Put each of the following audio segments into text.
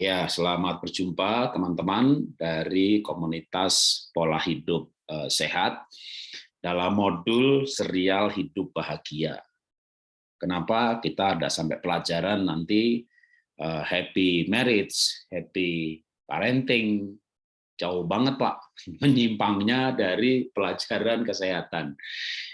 Ya, selamat berjumpa teman-teman dari komunitas pola hidup eh, sehat dalam modul serial hidup bahagia. Kenapa kita ada sampai pelajaran nanti eh, happy marriage, happy parenting, jauh banget Pak, menyimpangnya dari pelajaran kesehatan.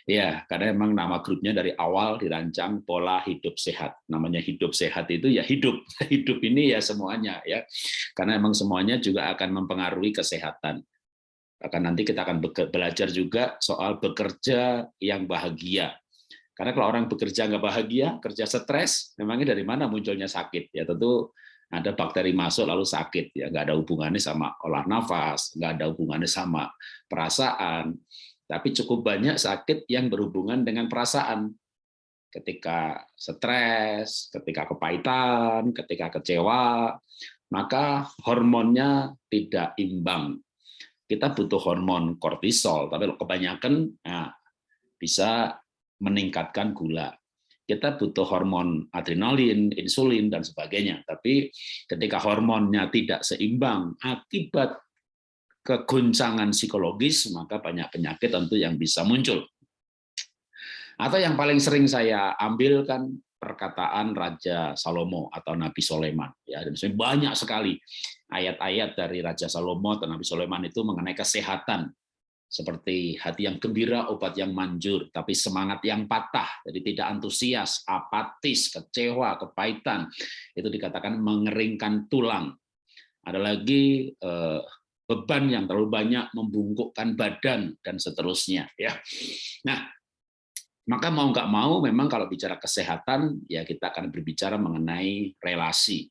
Ya, karena memang nama grupnya dari awal dirancang pola hidup sehat. Namanya hidup sehat itu ya hidup. Hidup ini ya semuanya ya. Karena memang semuanya juga akan mempengaruhi kesehatan. Akan nanti kita akan belajar juga soal bekerja yang bahagia. Karena kalau orang bekerja nggak bahagia, kerja stres, memangnya dari mana munculnya sakit? Ya tentu ada bakteri masuk lalu sakit ya. Nggak ada hubungannya sama olah nafas nggak ada hubungannya sama perasaan. Tapi cukup banyak sakit yang berhubungan dengan perasaan. Ketika stres ketika kepahitan ketika kecewa maka hormonnya tidak imbang. Kita butuh hormon kortisol tapi kebanyakan nah, bisa meningkatkan gula kita butuh hormon adrenalin, insulin, dan sebagainya. Tapi ketika hormonnya tidak seimbang akibat keguncangan psikologis, maka banyak penyakit tentu yang bisa muncul. Atau yang paling sering saya ambilkan perkataan Raja Salomo atau Nabi Soleman. Ya, dan banyak sekali ayat-ayat dari Raja Salomo atau Nabi Soleman itu mengenai kesehatan seperti hati yang gembira, obat yang manjur, tapi semangat yang patah, jadi tidak antusias, apatis, kecewa, kepahitan, itu dikatakan mengeringkan tulang. Ada lagi eh, beban yang terlalu banyak membungkukkan badan dan seterusnya. Ya, nah maka mau nggak mau, memang kalau bicara kesehatan, ya kita akan berbicara mengenai relasi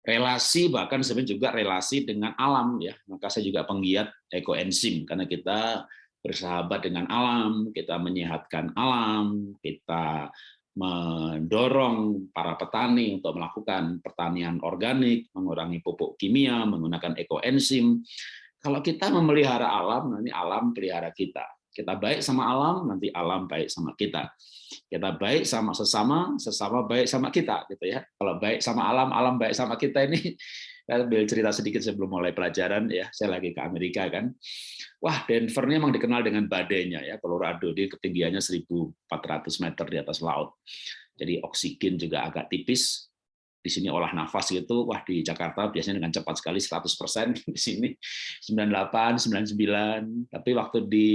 relasi bahkan sebenarnya juga relasi dengan alam ya. Maka saya juga penggiat ekoenzim karena kita bersahabat dengan alam kita menyehatkan alam kita mendorong para petani untuk melakukan pertanian organik mengurangi pupuk kimia menggunakan ekoenzim. Kalau kita memelihara alam nanti alam pelihara kita kita baik sama alam nanti alam baik sama kita kita baik sama sesama, sesama baik sama kita, gitu ya. Kalau baik sama alam, alam baik sama kita ini. Saya ambil cerita sedikit sebelum mulai pelajaran ya. Saya lagi ke Amerika kan. Wah, Denver ini memang dikenal dengan badainya ya. Colorado dia ketinggiannya 1.400 meter di atas laut. Jadi oksigen juga agak tipis. Di sini olah nafas gitu, wah di Jakarta biasanya dengan cepat sekali 100%, di sini 98, 99, tapi waktu di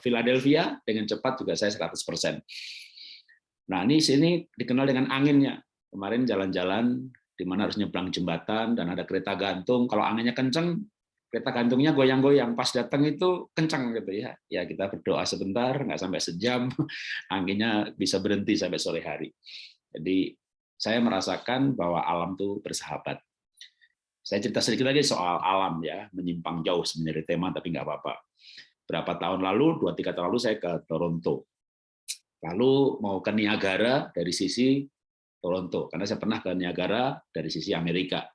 Philadelphia dengan cepat juga saya 100%. Nah, ini sini dikenal dengan anginnya. Kemarin jalan-jalan di mana harus nyebrang jembatan dan ada kereta gantung. Kalau anginnya kenceng, kereta gantungnya goyang-goyang. Pas datang itu kencang gitu ya. Ya kita berdoa sebentar, nggak sampai sejam, anginnya bisa berhenti sampai sore hari. Jadi saya merasakan bahwa alam tuh bersahabat. Saya cerita sedikit lagi soal alam ya, menyimpang jauh sebenarnya tema tapi nggak apa-apa berapa tahun lalu, dua tiga tahun lalu saya ke Toronto. Lalu mau ke Niagara dari sisi Toronto, karena saya pernah ke Niagara dari sisi Amerika.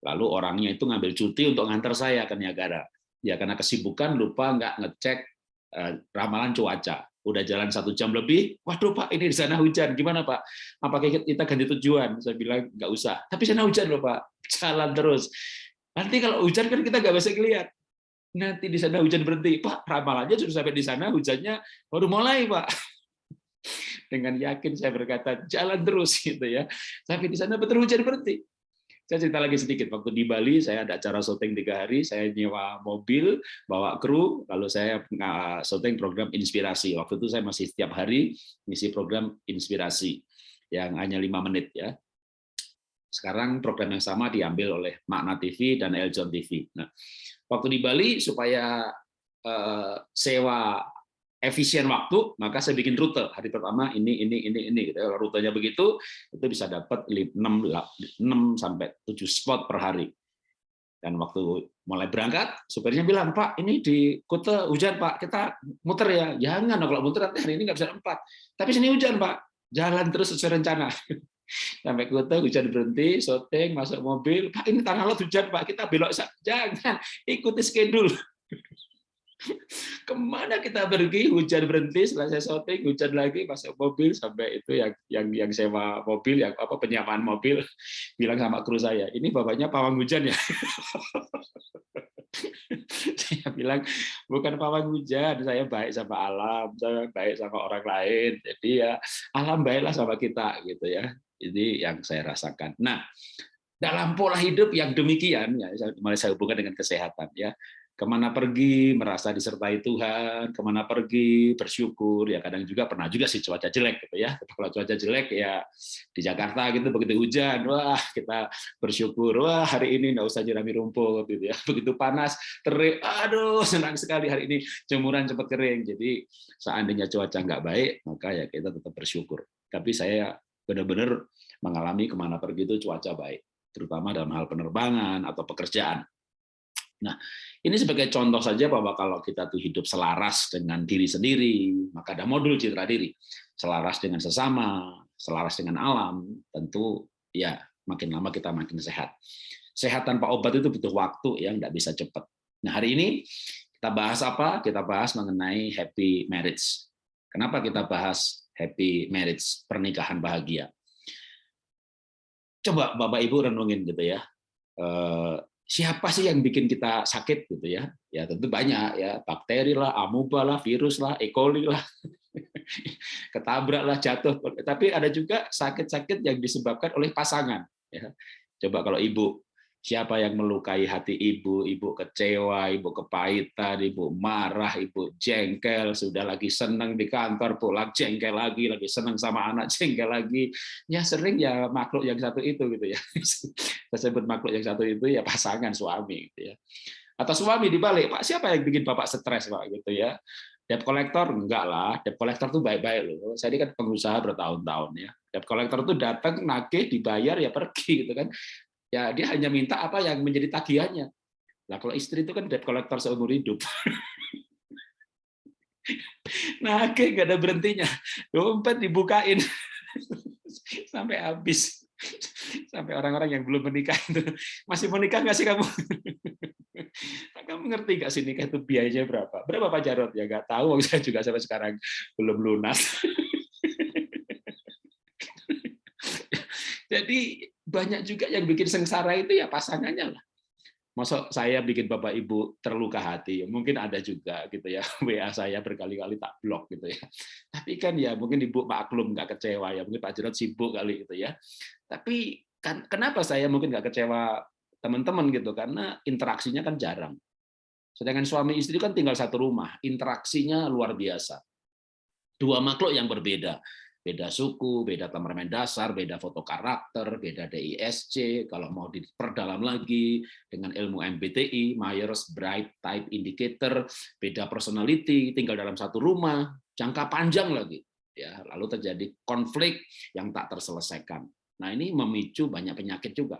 Lalu orangnya itu ngambil cuti untuk ngantar saya ke Niagara. Ya karena kesibukan lupa nggak ngecek eh, ramalan cuaca. Udah jalan satu jam lebih, waduh Pak ini di sana hujan, gimana Pak? Apa kita ganti tujuan? Saya bilang nggak usah. Tapi sana hujan loh Pak, jalan terus. Nanti kalau hujan kan kita nggak bisa lihat nanti di sana hujan berhenti. Pak, ramalannya sudah sampai di sana, hujannya baru mulai, Pak. Dengan yakin saya berkata, jalan terus gitu ya. Sampai di sana betul hujan berhenti. Saya cerita lagi sedikit, waktu di Bali saya ada acara syuting tiga hari, saya nyewa mobil, bawa kru, lalu saya syuting program inspirasi. Waktu itu saya masih setiap hari ngisi program inspirasi yang hanya lima menit ya. Sekarang program yang sama diambil oleh Makna TV dan Eljon TV. Nah, waktu di Bali supaya uh, sewa efisien waktu, maka saya bikin rute. Hari pertama ini ini ini ini gitu. Kalau rutenya begitu, itu bisa dapat 6 6 sampai 7 spot per hari. Dan waktu mulai berangkat, supirnya bilang, Pak, ini di Kute hujan, Pak. Kita muter ya. Jangan, kalau muter nanti hari ini nggak bisa empat. Tapi sini hujan, Pak. Jalan terus sesuai rencana. sampai kota hujan berhenti syuting masuk mobil. Pak ini tanah laut hujan pak. Kita belok jangan ikuti schedule. Ke mana kita pergi? Hujan berhenti selesai syuting hujan lagi masuk mobil. Sampai itu yang yang yang sewa mobil yang apa penyamaan mobil bilang sama kru saya ini bapaknya pawang hujan ya? Saya bilang bukan pawang hujan saya baik sama alam saya baik sama orang lain. Jadi ya alam baiklah sama kita gitu ya ini yang saya rasakan nah dalam pola hidup yang demikian ya mulai saya hubungkan dengan kesehatan ya ke mana pergi merasa disertai Tuhan, ke mana pergi bersyukur, ya kadang juga pernah juga sih cuaca jelek gitu ya. Kalau cuaca jelek ya di Jakarta gitu begitu hujan, wah kita bersyukur, wah hari ini nggak usah jerami rumput gitu ya. Begitu panas, terik, aduh senang sekali hari ini jemuran cepat kering. Jadi seandainya cuaca nggak baik, maka ya kita tetap bersyukur. Tapi saya benar-benar mengalami ke mana pergi itu cuaca baik, terutama dalam hal penerbangan atau pekerjaan. Nah, ini sebagai contoh saja bahwa kalau kita tuh hidup selaras dengan diri sendiri, maka ada modul citra diri. Selaras dengan sesama, selaras dengan alam, tentu ya makin lama kita makin sehat. Sehat tanpa obat itu butuh waktu yang nggak bisa cepat. Nah, hari ini kita bahas apa? Kita bahas mengenai happy marriage. Kenapa kita bahas happy marriage, pernikahan bahagia? Coba Bapak Ibu renungin gitu ya eh, siapa sih yang bikin kita sakit gitu ya? Ya tentu banyak ya, bakteri lah, amuba lah, virus lah, E. coli lah. Ketabrak lah, jatuh. Tapi ada juga sakit-sakit yang disebabkan oleh pasangan ya. Coba kalau ibu Siapa yang melukai hati ibu, ibu kecewa, ibu kepahitan, ibu marah, ibu jengkel, sudah lagi senang di kantor, pulang jengkel lagi, lagi senang sama anak, jengkel lagi. Ya sering ya makhluk yang satu itu gitu ya. Saya sebut makhluk yang satu itu ya pasangan suami gitu ya. Atau suami dibalik, Pak siapa yang bikin Bapak stres Pak gitu ya. Debt collector enggak lah, debt collector tuh baik-baik loh. Saya ini kan pengusaha bertahun-tahun ya. Debt collector tuh datang nagih dibayar ya pergi gitu kan ya dia hanya minta apa yang menjadi tagihannya. Nah, kalau istri itu kan debt collector seumur hidup. nah, oke, nggak ada berhentinya. Dompet dibukain sampai habis. Sampai orang-orang yang belum menikah itu masih menikah nggak sih kamu? Nah, kamu ngerti nggak sih nikah itu biayanya berapa? Berapa Pak Jarot? Ya nggak tahu, saya juga sampai sekarang belum lunas. Jadi banyak juga yang bikin sengsara itu ya pasangannya lah. Masa saya bikin bapak ibu terluka hati, mungkin ada juga gitu ya WA saya berkali-kali tak blok gitu ya. Tapi kan ya mungkin ibu maklum nggak kecewa ya, mungkin Pak Jarod sibuk kali gitu ya. Tapi kan kenapa saya mungkin nggak kecewa teman-teman gitu karena interaksinya kan jarang. Sedangkan suami istri kan tinggal satu rumah, interaksinya luar biasa. Dua makhluk yang berbeda beda suku, beda temperamen dasar, beda foto karakter, beda DISC, kalau mau diperdalam lagi dengan ilmu MBTI, Myers-Briggs Type Indicator, beda personality, tinggal dalam satu rumah, jangka panjang lagi. ya Lalu terjadi konflik yang tak terselesaikan. Nah ini memicu banyak penyakit juga.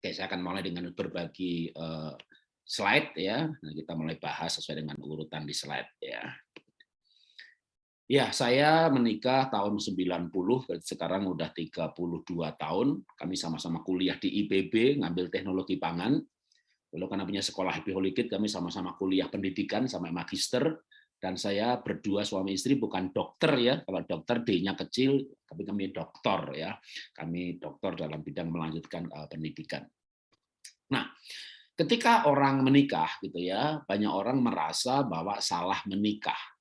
Oke, saya akan mulai dengan berbagi uh, slide ya. Nah, kita mulai bahas sesuai dengan urutan di slide ya. Ya, saya menikah tahun 90, sekarang udah 32 tahun. Kami sama-sama kuliah di IPB, ngambil teknologi pangan. Lalu karena punya sekolah Happy Holy kami sama-sama kuliah pendidikan sampai magister. Dan saya berdua suami istri bukan dokter ya, kalau dokter D-nya kecil, tapi kami dokter ya. Kami dokter dalam bidang melanjutkan uh, pendidikan. Nah, ketika orang menikah gitu ya, banyak orang merasa bahwa salah menikah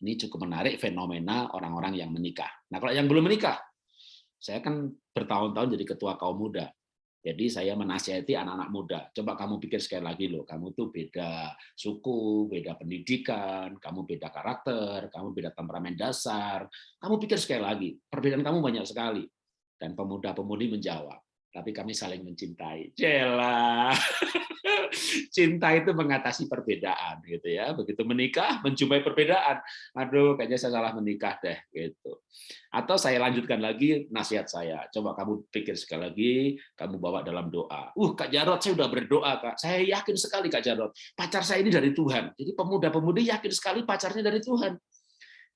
ini cukup menarik fenomena orang-orang yang menikah. Nah, kalau yang belum menikah, saya kan bertahun-tahun jadi ketua kaum muda. Jadi saya menasihati anak-anak muda, coba kamu pikir sekali lagi loh, kamu tuh beda suku, beda pendidikan, kamu beda karakter, kamu beda temperamen dasar, kamu pikir sekali lagi, perbedaan kamu banyak sekali. Dan pemuda-pemudi menjawab, tapi kami saling mencintai. Jela. Cinta itu mengatasi perbedaan gitu ya. Begitu menikah menjumpai perbedaan. Aduh, kayaknya saya salah menikah deh gitu. Atau saya lanjutkan lagi nasihat saya. Coba kamu pikir sekali lagi, kamu bawa dalam doa. Uh, Kak Jarot, saya sudah berdoa, Kak. Saya yakin sekali Kak Jarot, pacar saya ini dari Tuhan. Jadi pemuda-pemudi yakin sekali pacarnya dari Tuhan.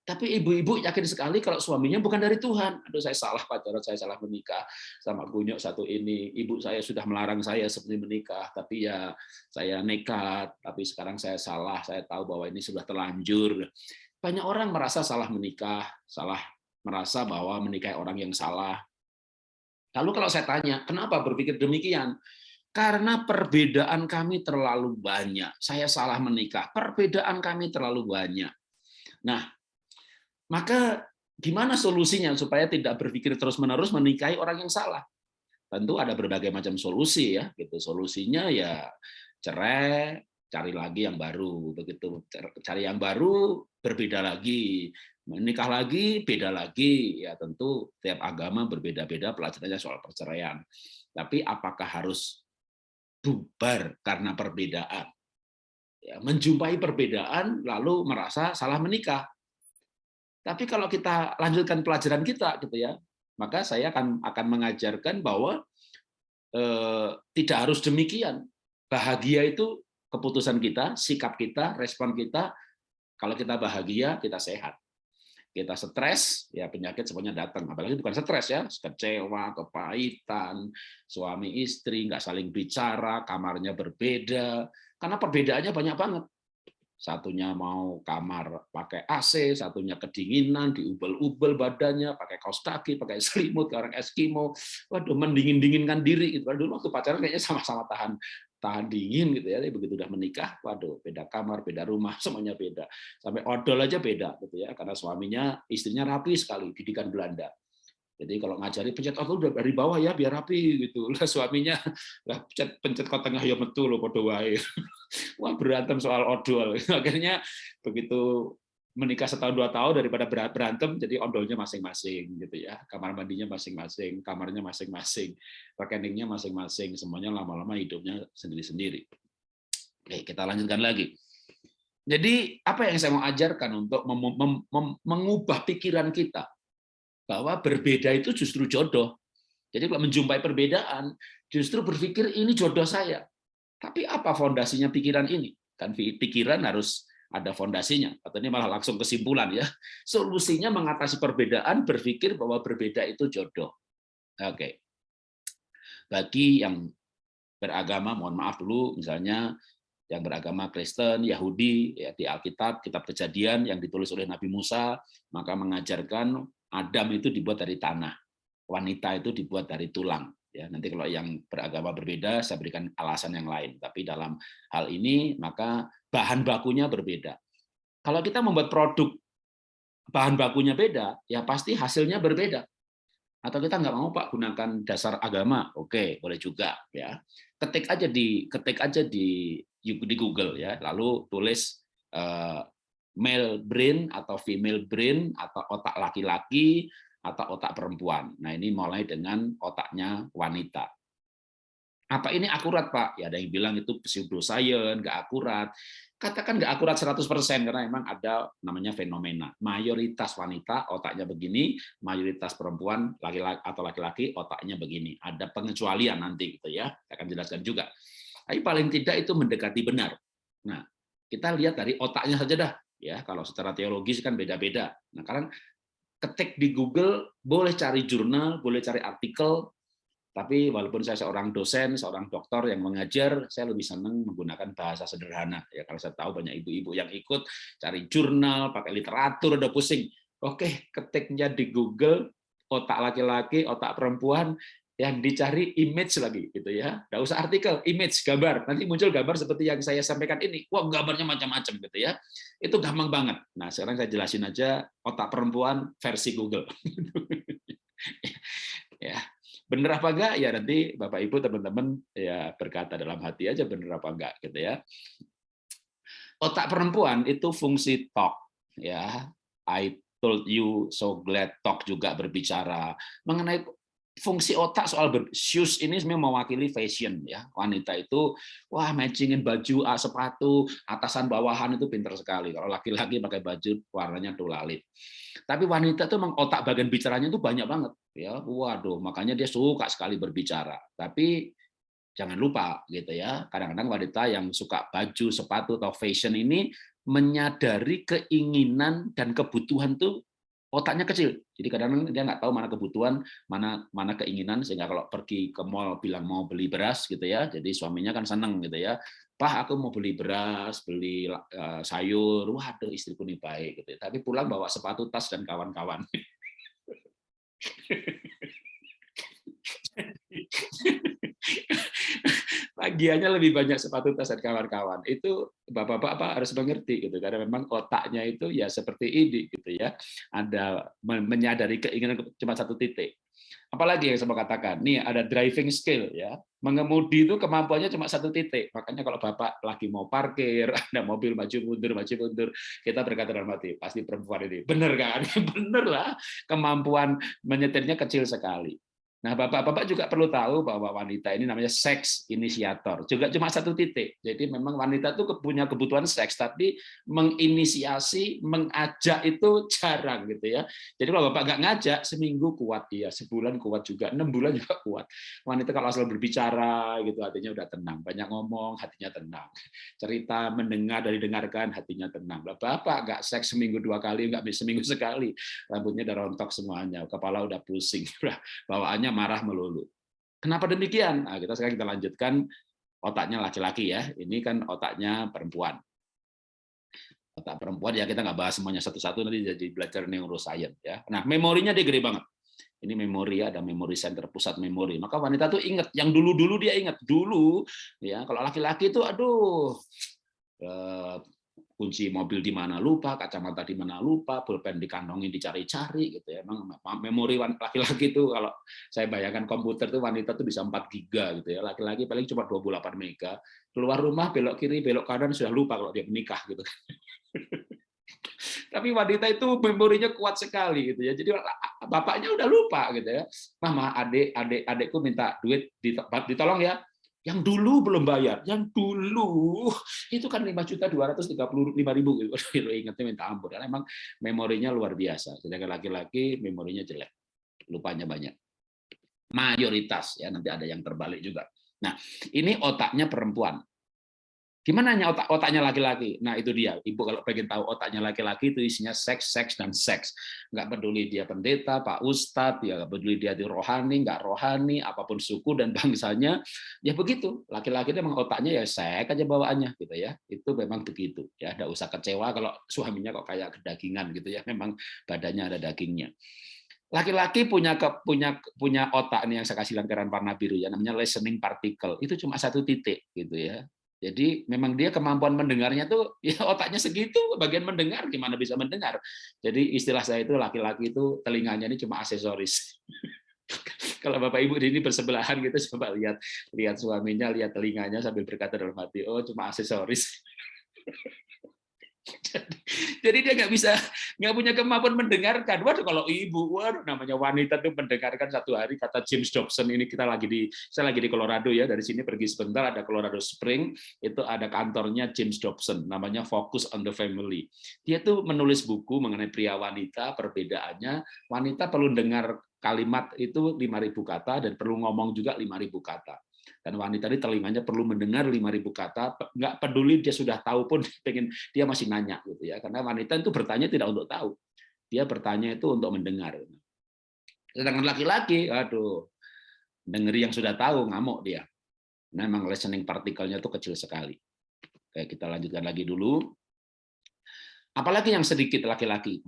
Tapi ibu-ibu yakin sekali kalau suaminya bukan dari Tuhan. Aduh, saya salah pacaran, saya salah menikah sama gunyok satu ini. Ibu saya sudah melarang saya seperti menikah, tapi ya saya nekat. Tapi sekarang saya salah, saya tahu bahwa ini sudah terlanjur. Banyak orang merasa salah menikah, salah merasa bahwa menikahi orang yang salah. Lalu kalau saya tanya, kenapa berpikir demikian? Karena perbedaan kami terlalu banyak. Saya salah menikah, perbedaan kami terlalu banyak. Nah, maka gimana solusinya supaya tidak berpikir terus-menerus menikahi orang yang salah? Tentu ada berbagai macam solusi ya, gitu. Solusinya ya cerai, cari lagi yang baru, begitu. Cari yang baru, berbeda lagi. Menikah lagi, beda lagi. Ya tentu tiap agama berbeda-beda pelajarannya soal perceraian. Tapi apakah harus bubar karena perbedaan? Ya, menjumpai perbedaan lalu merasa salah menikah tapi kalau kita lanjutkan pelajaran kita, gitu ya, maka saya akan akan mengajarkan bahwa eh, tidak harus demikian. Bahagia itu keputusan kita, sikap kita, respon kita. Kalau kita bahagia, kita sehat. Kita stres, ya penyakit semuanya datang. Apalagi bukan stres ya, kecewa, kepahitan, suami istri nggak saling bicara, kamarnya berbeda. Karena perbedaannya banyak banget satunya mau kamar pakai AC, satunya kedinginan, diubel-ubel badannya, pakai kaos kaki, pakai selimut, orang Eskimo, waduh mendingin-dinginkan diri. Gitu. Dulu waktu pacaran kayaknya sama-sama tahan tahan dingin gitu ya, begitu udah menikah, waduh beda kamar, beda rumah, semuanya beda. Sampai odol aja beda gitu ya, karena suaminya istrinya rapi sekali, didikan Belanda. Jadi kalau ngajari pencet auto udah dari bawah ya biar rapi gitu. Lah suaminya lah pencet pencet kok tengah ya metu lo podo wae. Wah berantem soal odol. Akhirnya begitu menikah setahun dua tahun daripada berantem jadi odolnya masing-masing gitu ya. Kamar mandinya masing-masing, kamarnya masing-masing, rekeningnya masing-masing, semuanya lama-lama hidupnya sendiri-sendiri. Oke, kita lanjutkan lagi. Jadi apa yang saya mau ajarkan untuk mengubah pikiran kita bahwa berbeda itu justru jodoh. Jadi kalau menjumpai perbedaan, justru berpikir ini jodoh saya. Tapi apa fondasinya pikiran ini? Kan pikiran harus ada fondasinya. Atau ini malah langsung kesimpulan ya. Solusinya mengatasi perbedaan, berpikir bahwa berbeda itu jodoh. Oke. Bagi yang beragama, mohon maaf dulu, misalnya yang beragama Kristen, Yahudi, ya di Alkitab, Kitab Kejadian yang ditulis oleh Nabi Musa, maka mengajarkan Adam itu dibuat dari tanah, wanita itu dibuat dari tulang. Ya, nanti kalau yang beragama berbeda, saya berikan alasan yang lain. Tapi dalam hal ini, maka bahan bakunya berbeda. Kalau kita membuat produk bahan bakunya beda, ya pasti hasilnya berbeda. Atau kita nggak mau Pak gunakan dasar agama, oke, boleh juga ya. Ketik aja di ketik aja di di Google ya, lalu tulis eh, male brain atau female brain atau otak laki-laki atau otak perempuan. Nah, ini mulai dengan otaknya wanita. Apa ini akurat, Pak? Ya ada yang bilang itu pseudoscience, nggak akurat. Katakan nggak akurat 100% karena memang ada namanya fenomena. Mayoritas wanita otaknya begini, mayoritas perempuan laki-laki atau laki-laki otaknya begini. Ada pengecualian nanti gitu ya. Saya akan jelaskan juga. Tapi paling tidak itu mendekati benar. Nah, kita lihat dari otaknya saja dah ya kalau secara teologis kan beda-beda. Nah, karena ketik di Google boleh cari jurnal, boleh cari artikel, tapi walaupun saya seorang dosen, seorang dokter yang mengajar, saya lebih senang menggunakan bahasa sederhana. Ya kalau saya tahu banyak ibu-ibu yang ikut cari jurnal, pakai literatur, udah pusing. Oke, ketiknya di Google otak laki-laki, otak perempuan, yang dicari image lagi gitu ya. Enggak usah artikel, image, gambar. Nanti muncul gambar seperti yang saya sampaikan ini. Wah, gambarnya macam-macam gitu ya. Itu gampang banget. Nah, sekarang saya jelasin aja otak perempuan versi Google. ya. Bener apa enggak? Ya nanti Bapak Ibu teman-teman ya berkata dalam hati aja bener apa enggak gitu ya. Otak perempuan itu fungsi talk ya. I told you so glad talk juga berbicara mengenai fungsi otak soal shoes ini sebenarnya mewakili fashion ya. Wanita itu wah matchingin baju ah, sepatu atasan bawahan itu pinter sekali. Kalau laki-laki pakai baju warnanya tulalit tapi wanita itu memang otak bagian bicaranya itu banyak banget ya. Waduh makanya dia suka sekali berbicara. Tapi jangan lupa gitu ya kadang-kadang wanita yang suka baju sepatu atau fashion ini menyadari keinginan dan kebutuhan tuh otaknya kecil. Jadi kadang-kadang dia nggak tahu mana kebutuhan, mana mana keinginan sehingga kalau pergi ke mall bilang mau beli beras gitu ya. Jadi suaminya kan seneng gitu ya. Pak aku mau beli beras, beli uh, sayur. Waduh istriku nih baik gitu. Ya. Tapi pulang bawa sepatu, tas dan kawan-kawan. tagihannya lebih banyak sepatu tas dan kawan-kawan. Itu bapak-bapak harus mengerti gitu karena memang otaknya itu ya seperti ini gitu ya. Ada menyadari keinginan cuma satu titik. Apalagi yang saya mau katakan, nih ada driving skill ya. Mengemudi itu kemampuannya cuma satu titik. Makanya kalau Bapak lagi mau parkir, ada mobil maju mundur, maju mundur, kita berkata dalam hati, pasti perempuan ini. Bener kan? Bener lah. Kemampuan menyetirnya kecil sekali. Nah, bapak-bapak juga perlu tahu bahwa wanita ini namanya seks inisiator. Juga cuma satu titik. Jadi memang wanita itu punya kebutuhan seks, tapi menginisiasi, mengajak itu jarang gitu ya. Jadi kalau bapak nggak ngajak, seminggu kuat dia, sebulan kuat juga, enam bulan juga kuat. Wanita kalau asal berbicara gitu hatinya udah tenang, banyak ngomong hatinya tenang, cerita mendengar dari dengarkan hatinya tenang. Bapak nggak seks seminggu dua kali, nggak seminggu sekali, rambutnya udah rontok semuanya, kepala udah pusing, bawaannya marah melulu. Kenapa demikian? Nah, kita sekarang kita lanjutkan otaknya laki-laki ya. Ini kan otaknya perempuan. Otak perempuan ya kita nggak bahas semuanya satu-satu nanti jadi belajar neuroscience ya. Nah memorinya dia gede banget. Ini memori ada memori center pusat memori. Maka wanita tuh ingat yang dulu-dulu dia ingat dulu ya. Kalau laki-laki itu aduh eh, kunci mobil di mana lupa, kacamata di mana lupa, pulpen dikantongin dicari-cari gitu ya. Emang memori laki-laki itu kalau saya bayangkan komputer tuh wanita tuh bisa 4 giga gitu ya. Laki-laki paling cuma 28 mega. Keluar rumah belok kiri, belok kanan sudah lupa kalau dia menikah gitu. Tapi wanita itu memorinya kuat sekali gitu ya. Jadi bapaknya udah lupa gitu ya. Mama, adik, adik, adikku minta duit ditolong ya yang dulu belum bayar, yang dulu itu kan lima juta dua ratus tiga puluh lima ribu gitu. Ingatnya minta ampun, karena memang memorinya luar biasa. Sedangkan laki-laki memorinya jelek, lupanya banyak. Mayoritas ya nanti ada yang terbalik juga. Nah ini otaknya perempuan. Gimana otak otaknya laki-laki? Nah itu dia. Ibu kalau pengen tahu otaknya laki-laki itu isinya seks, seks dan seks. Nggak peduli dia pendeta, pak ustadz, ya nggak peduli dia di rohani, nggak rohani, apa pun suku dan bangsanya, ya begitu. Laki-laki itu memang otaknya ya seks aja bawaannya gitu ya. Itu memang begitu. Ya, ada usah kecewa kalau suaminya kok kayak kedagingan gitu ya. Memang badannya ada dagingnya laki-laki punya ke, punya punya otak nih yang saya kasih lampiran warna biru ya namanya listening particle itu cuma satu titik gitu ya jadi memang dia kemampuan mendengarnya tuh ya otaknya segitu, bagian mendengar gimana bisa mendengar. Jadi istilah saya itu laki-laki itu telinganya ini cuma aksesoris. Kalau Bapak Ibu ini bersebelahan gitu coba lihat lihat suaminya, lihat telinganya sambil berkata dalam hati, oh cuma aksesoris. Jadi dia nggak bisa, nggak punya kemampuan mendengarkan. Waduh kalau ibu, waduh namanya wanita tuh mendengarkan satu hari kata James Dobson ini kita lagi di, saya lagi di Colorado ya dari sini pergi sebentar ada Colorado Spring itu ada kantornya James Dobson namanya Focus on the Family. Dia tuh menulis buku mengenai pria wanita perbedaannya. Wanita perlu dengar kalimat itu 5.000 kata dan perlu ngomong juga 5.000 kata dan wanita ini telinganya perlu mendengar 5.000 kata, nggak peduli dia sudah tahu pun pengen dia masih nanya gitu ya. Karena wanita itu bertanya tidak untuk tahu. Dia bertanya itu untuk mendengar. Sedangkan laki-laki, aduh, dengeri yang sudah tahu ngamuk dia. Nah, memang listening partikelnya itu kecil sekali. Oke, kita lanjutkan lagi dulu. Apalagi yang sedikit laki-laki,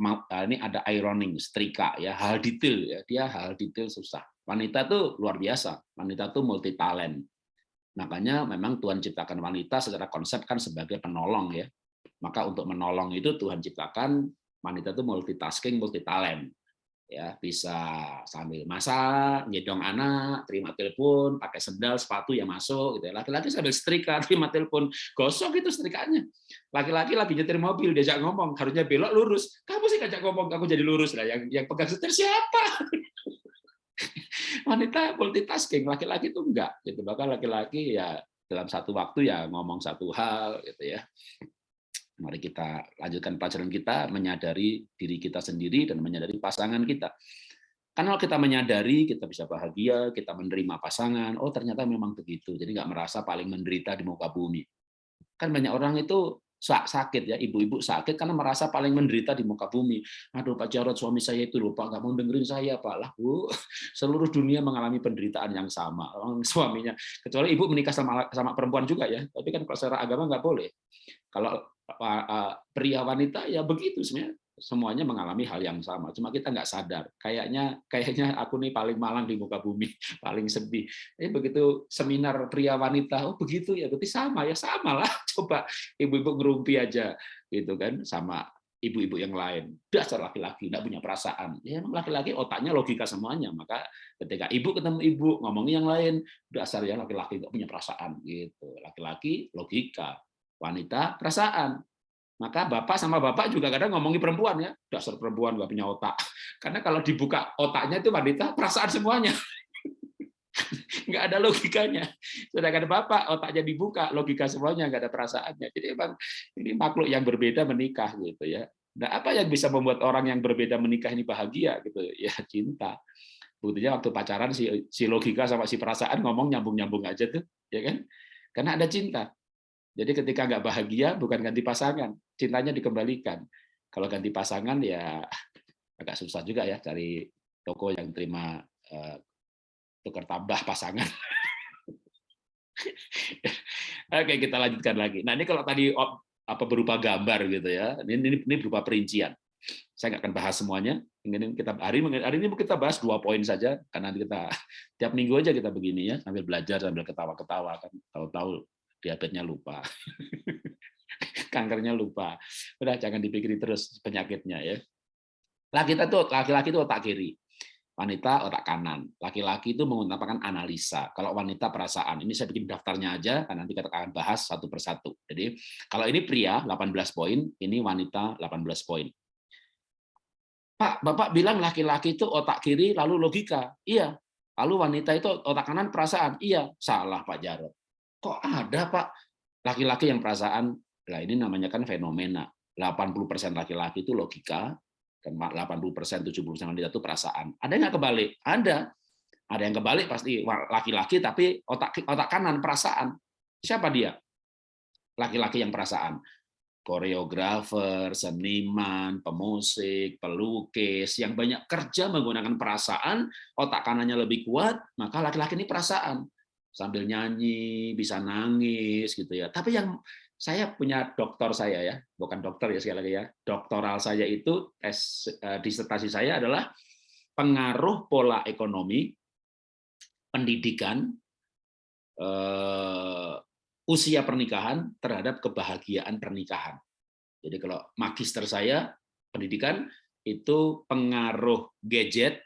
ini ada ironing, setrika, ya hal detail, ya dia hal detail susah. Wanita tuh luar biasa, wanita tuh multi talent. Makanya memang Tuhan ciptakan wanita secara konsep kan sebagai penolong ya. Maka untuk menolong itu Tuhan ciptakan wanita itu multitasking, multi talent. Ya, bisa sambil masak, nyedong anak, terima telepon, pakai sendal, sepatu yang masuk gitu ya. Laki-laki sambil setrika, terima telepon, gosok itu setrikanya. Laki-laki lagi nyetir mobil, diajak ngomong, harusnya belok lurus. Kamu sih ngajak ngomong, aku jadi lurus lah. Yang yang pegang setir siapa? wanita multitasking, laki-laki itu enggak. Gitu. Bahkan laki-laki ya dalam satu waktu ya ngomong satu hal gitu ya. Mari kita lanjutkan pelajaran kita menyadari diri kita sendiri dan menyadari pasangan kita. Karena kita menyadari, kita bisa bahagia, kita menerima pasangan, oh ternyata memang begitu. Jadi nggak merasa paling menderita di muka bumi. Kan banyak orang itu sakit ya, ibu-ibu sakit karena merasa paling menderita di muka bumi. Aduh Pak Jarod suami saya itu lupa nggak mau dengerin saya Pak lah Bu. Seluruh dunia mengalami penderitaan yang sama. Suaminya kecuali ibu menikah sama sama perempuan juga ya, tapi kan kalau secara agama nggak boleh. Kalau pria wanita ya begitu sebenarnya semuanya mengalami hal yang sama. Cuma kita nggak sadar. Kayaknya kayaknya aku nih paling malang di muka bumi, paling sedih. Tapi begitu seminar pria wanita, oh begitu ya, berarti sama ya sama lah. Coba ibu-ibu ngerumpi aja gitu kan sama ibu-ibu yang lain. Dasar laki-laki nggak punya perasaan. Ya laki-laki otaknya logika semuanya. Maka ketika ibu ketemu ibu ngomongin yang lain, dasar ya laki-laki nggak punya perasaan gitu. Laki-laki logika, wanita perasaan maka bapak sama bapak juga kadang ngomongi perempuan ya, dasar perempuan nggak punya otak. Karena kalau dibuka otaknya itu wanita perasaan semuanya. nggak ada logikanya. Sedangkan bapak otaknya dibuka, logika semuanya nggak ada perasaannya. Jadi emang ini makhluk yang berbeda menikah gitu ya. Nah, apa yang bisa membuat orang yang berbeda menikah ini bahagia gitu? Ya cinta. Buktinya waktu pacaran si, si logika sama si perasaan ngomong nyambung-nyambung aja tuh, ya kan? Karena ada cinta. Jadi ketika nggak bahagia bukan ganti pasangan, cintanya dikembalikan. Kalau ganti pasangan ya agak susah juga ya cari toko yang terima uh, tukar tambah pasangan. Oke, kita lanjutkan lagi. Nah, ini kalau tadi apa berupa gambar gitu ya. Ini ini, ini berupa perincian. Saya nggak akan bahas semuanya. Ini kita hari hari ini kita bahas dua poin saja karena nanti kita tiap minggu aja kita begini ya sambil belajar sambil ketawa-ketawa kan. Tahu-tahu diabetesnya lupa. Kankernya lupa. Udah jangan dipikirin terus penyakitnya ya. Laki kita tuh laki-laki itu otak kiri. Wanita otak kanan. Laki-laki itu menggunakan analisa. Kalau wanita perasaan. Ini saya bikin daftarnya aja karena nanti kita akan bahas satu persatu. Jadi kalau ini pria 18 poin, ini wanita 18 poin. Pak, Bapak bilang laki-laki itu otak kiri lalu logika. Iya. Lalu wanita itu otak kanan perasaan. Iya. Salah Pak Jarod kok ada Pak laki-laki yang perasaan, lah ini namanya kan fenomena. 80% laki-laki itu logika, dan 80% 70% wanita itu perasaan. Ada yang kebalik? Ada. Ada yang kebalik pasti laki-laki tapi otak otak kanan perasaan. Siapa dia? Laki-laki yang perasaan. Koreografer, seniman, pemusik, pelukis yang banyak kerja menggunakan perasaan, otak kanannya lebih kuat, maka laki-laki ini perasaan sambil nyanyi, bisa nangis gitu ya. Tapi yang saya punya doktor saya ya, bukan dokter ya sekali lagi ya. Doktoral saya itu tes eh, disertasi saya adalah pengaruh pola ekonomi, pendidikan, eh, usia pernikahan terhadap kebahagiaan pernikahan. Jadi kalau magister saya pendidikan itu pengaruh gadget,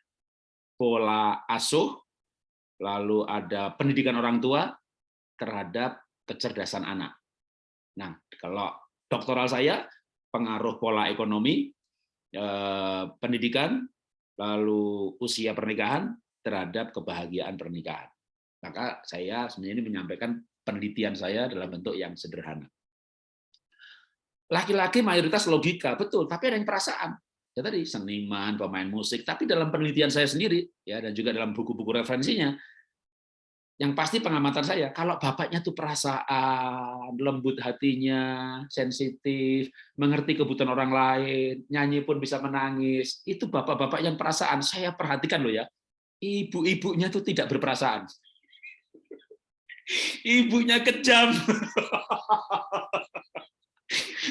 pola asuh, lalu ada pendidikan orang tua terhadap kecerdasan anak. Nah, kalau doktoral saya pengaruh pola ekonomi, eh, pendidikan, lalu usia pernikahan terhadap kebahagiaan pernikahan. Maka saya sebenarnya ini menyampaikan penelitian saya dalam bentuk yang sederhana. Laki-laki mayoritas logika, betul, tapi ada yang perasaan. Ya tadi seniman, pemain musik, tapi dalam penelitian saya sendiri ya dan juga dalam buku-buku referensinya yang pasti pengamatan saya, kalau bapaknya tuh perasaan, lembut hatinya, sensitif, mengerti kebutuhan orang lain, nyanyi pun bisa menangis, itu bapak-bapak yang perasaan. Saya perhatikan loh ya, ibu-ibunya tuh tidak berperasaan. Ibunya kejam.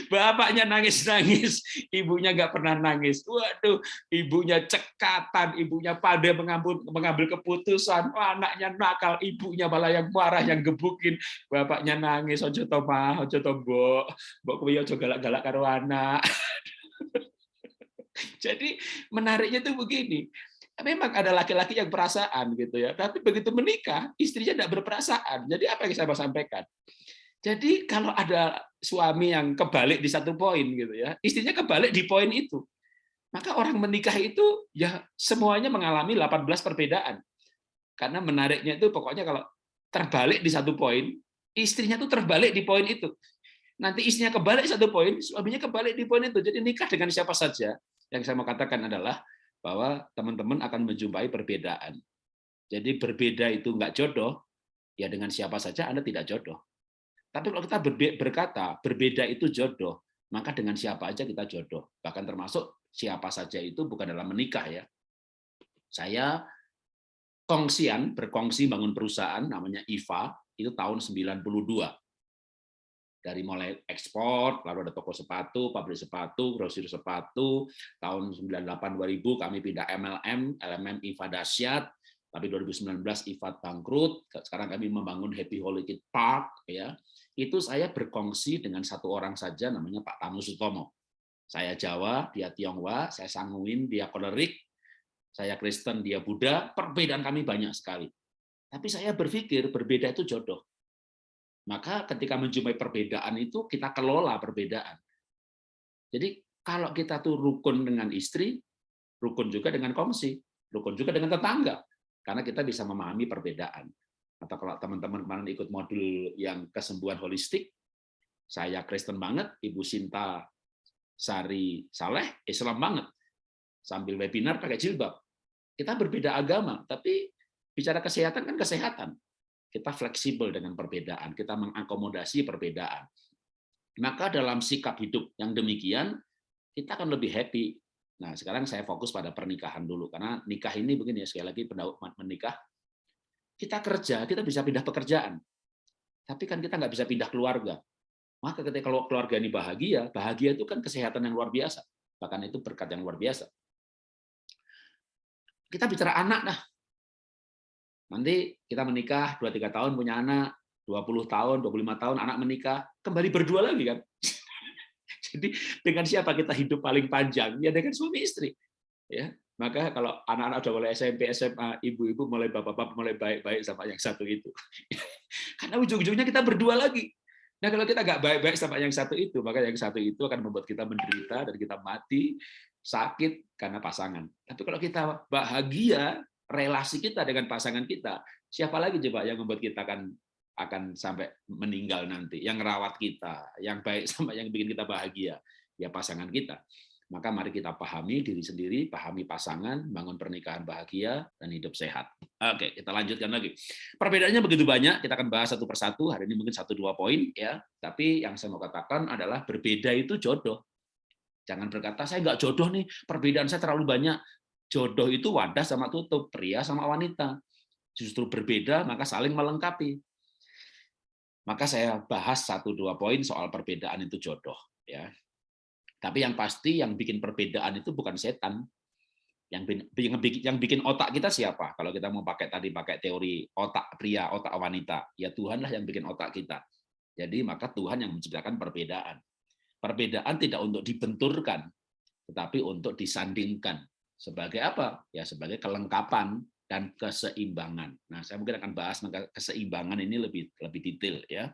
Bapaknya nangis-nangis, ibunya nggak pernah nangis. Waduh, ibunya cekatan, ibunya pada mengambil, mengambil keputusan. Oh, anaknya nakal, ibunya malah yang marah, yang gebukin. Bapaknya nangis, ojo to mah, ojo to mbok. Mbok kuwi ojo galak-galak karo anak. Jadi menariknya tuh begini. Memang ada laki-laki yang perasaan gitu ya, tapi begitu menikah istrinya tidak berperasaan. Jadi apa yang saya mau sampaikan? Jadi kalau ada suami yang kebalik di satu poin gitu ya, istrinya kebalik di poin itu. Maka orang menikah itu ya semuanya mengalami 18 perbedaan. Karena menariknya itu pokoknya kalau terbalik di satu poin, istrinya tuh terbalik di poin itu. Nanti istrinya kebalik satu poin, suaminya kebalik di poin itu. Jadi nikah dengan siapa saja. Yang saya mau katakan adalah bahwa teman-teman akan menjumpai perbedaan. Jadi berbeda itu enggak jodoh, ya dengan siapa saja Anda tidak jodoh Tapi kalau kita berkata berbeda itu jodoh, maka dengan siapa aja kita jodoh. Bahkan termasuk siapa saja itu bukan dalam menikah ya. Saya kongsian, berkongsi bangun perusahaan namanya IVA, itu tahun 92. Dari mulai ekspor, lalu ada toko sepatu, pabrik sepatu, grosir sepatu, tahun 98-2000 kami pindah MLM, LMM IVA Dasyat, tapi 2019 IVA bangkrut, sekarang kami membangun Happy Holiday Park, ya itu saya berkongsi dengan satu orang saja namanya Pak Tamu Sutomo. Saya Jawa, dia Tionghoa, saya Sanguin, dia Kolerik, saya Kristen, dia Buddha, perbedaan kami banyak sekali. Tapi saya berpikir berbeda itu jodoh. Maka ketika menjumpai perbedaan itu, kita kelola perbedaan. Jadi kalau kita tuh rukun dengan istri, rukun juga dengan kongsi, rukun juga dengan tetangga. Karena kita bisa memahami perbedaan. Atau kalau teman-teman kemarin ikut modul yang kesembuhan holistik, saya Kristen banget, Ibu Sinta Sari Saleh, Islam banget. Sambil webinar pakai jilbab. Kita berbeda agama, tapi bicara kesehatan kan kesehatan. Kita fleksibel dengan perbedaan, kita mengakomodasi perbedaan. Maka dalam sikap hidup yang demikian, kita akan lebih happy. Nah, sekarang saya fokus pada pernikahan dulu, karena nikah ini begini ya, sekali lagi menikah, kita kerja, kita bisa pindah pekerjaan. Tapi kan kita nggak bisa pindah keluarga. Maka ketika kalau keluarga ini bahagia, bahagia itu kan kesehatan yang luar biasa. Bahkan itu berkat yang luar biasa. Kita bicara anak dah. Nanti kita menikah 2 3 tahun punya anak, 20 tahun, 25 tahun anak menikah, kembali berdua lagi kan. Jadi dengan siapa kita hidup paling panjang? Ya dengan suami istri. Ya. Maka kalau anak-anak sudah mulai SMP, SMA, ibu-ibu mulai bapak-bapak mulai baik-baik sama yang satu itu. Karena ujung-ujungnya kita berdua lagi. Nah kalau kita nggak baik-baik sama yang satu itu, maka yang satu itu akan membuat kita menderita dan kita mati sakit karena pasangan. Tapi kalau kita bahagia, relasi kita dengan pasangan kita, siapa lagi coba yang membuat kita akan akan sampai meninggal nanti, yang merawat kita, yang baik sama yang bikin kita bahagia, ya pasangan kita. Maka mari kita pahami diri sendiri, pahami pasangan, bangun pernikahan bahagia, dan hidup sehat. Oke, kita lanjutkan lagi. Perbedaannya begitu banyak, kita akan bahas satu persatu. Hari ini mungkin satu dua poin, ya. Tapi yang saya mau katakan adalah berbeda itu jodoh. Jangan berkata, saya nggak jodoh nih, perbedaan saya terlalu banyak. Jodoh itu wadah sama tutup, pria sama wanita. Justru berbeda, maka saling melengkapi. Maka saya bahas satu dua poin soal perbedaan itu jodoh. ya. Tapi yang pasti yang bikin perbedaan itu bukan setan. Yang bikin, yang bikin otak kita siapa? Kalau kita mau pakai tadi pakai teori otak pria, otak wanita, ya Tuhanlah yang bikin otak kita. Jadi maka Tuhan yang menciptakan perbedaan. Perbedaan tidak untuk dibenturkan, tetapi untuk disandingkan. Sebagai apa? Ya sebagai kelengkapan dan keseimbangan. Nah, saya mungkin akan bahas keseimbangan ini lebih lebih detail ya.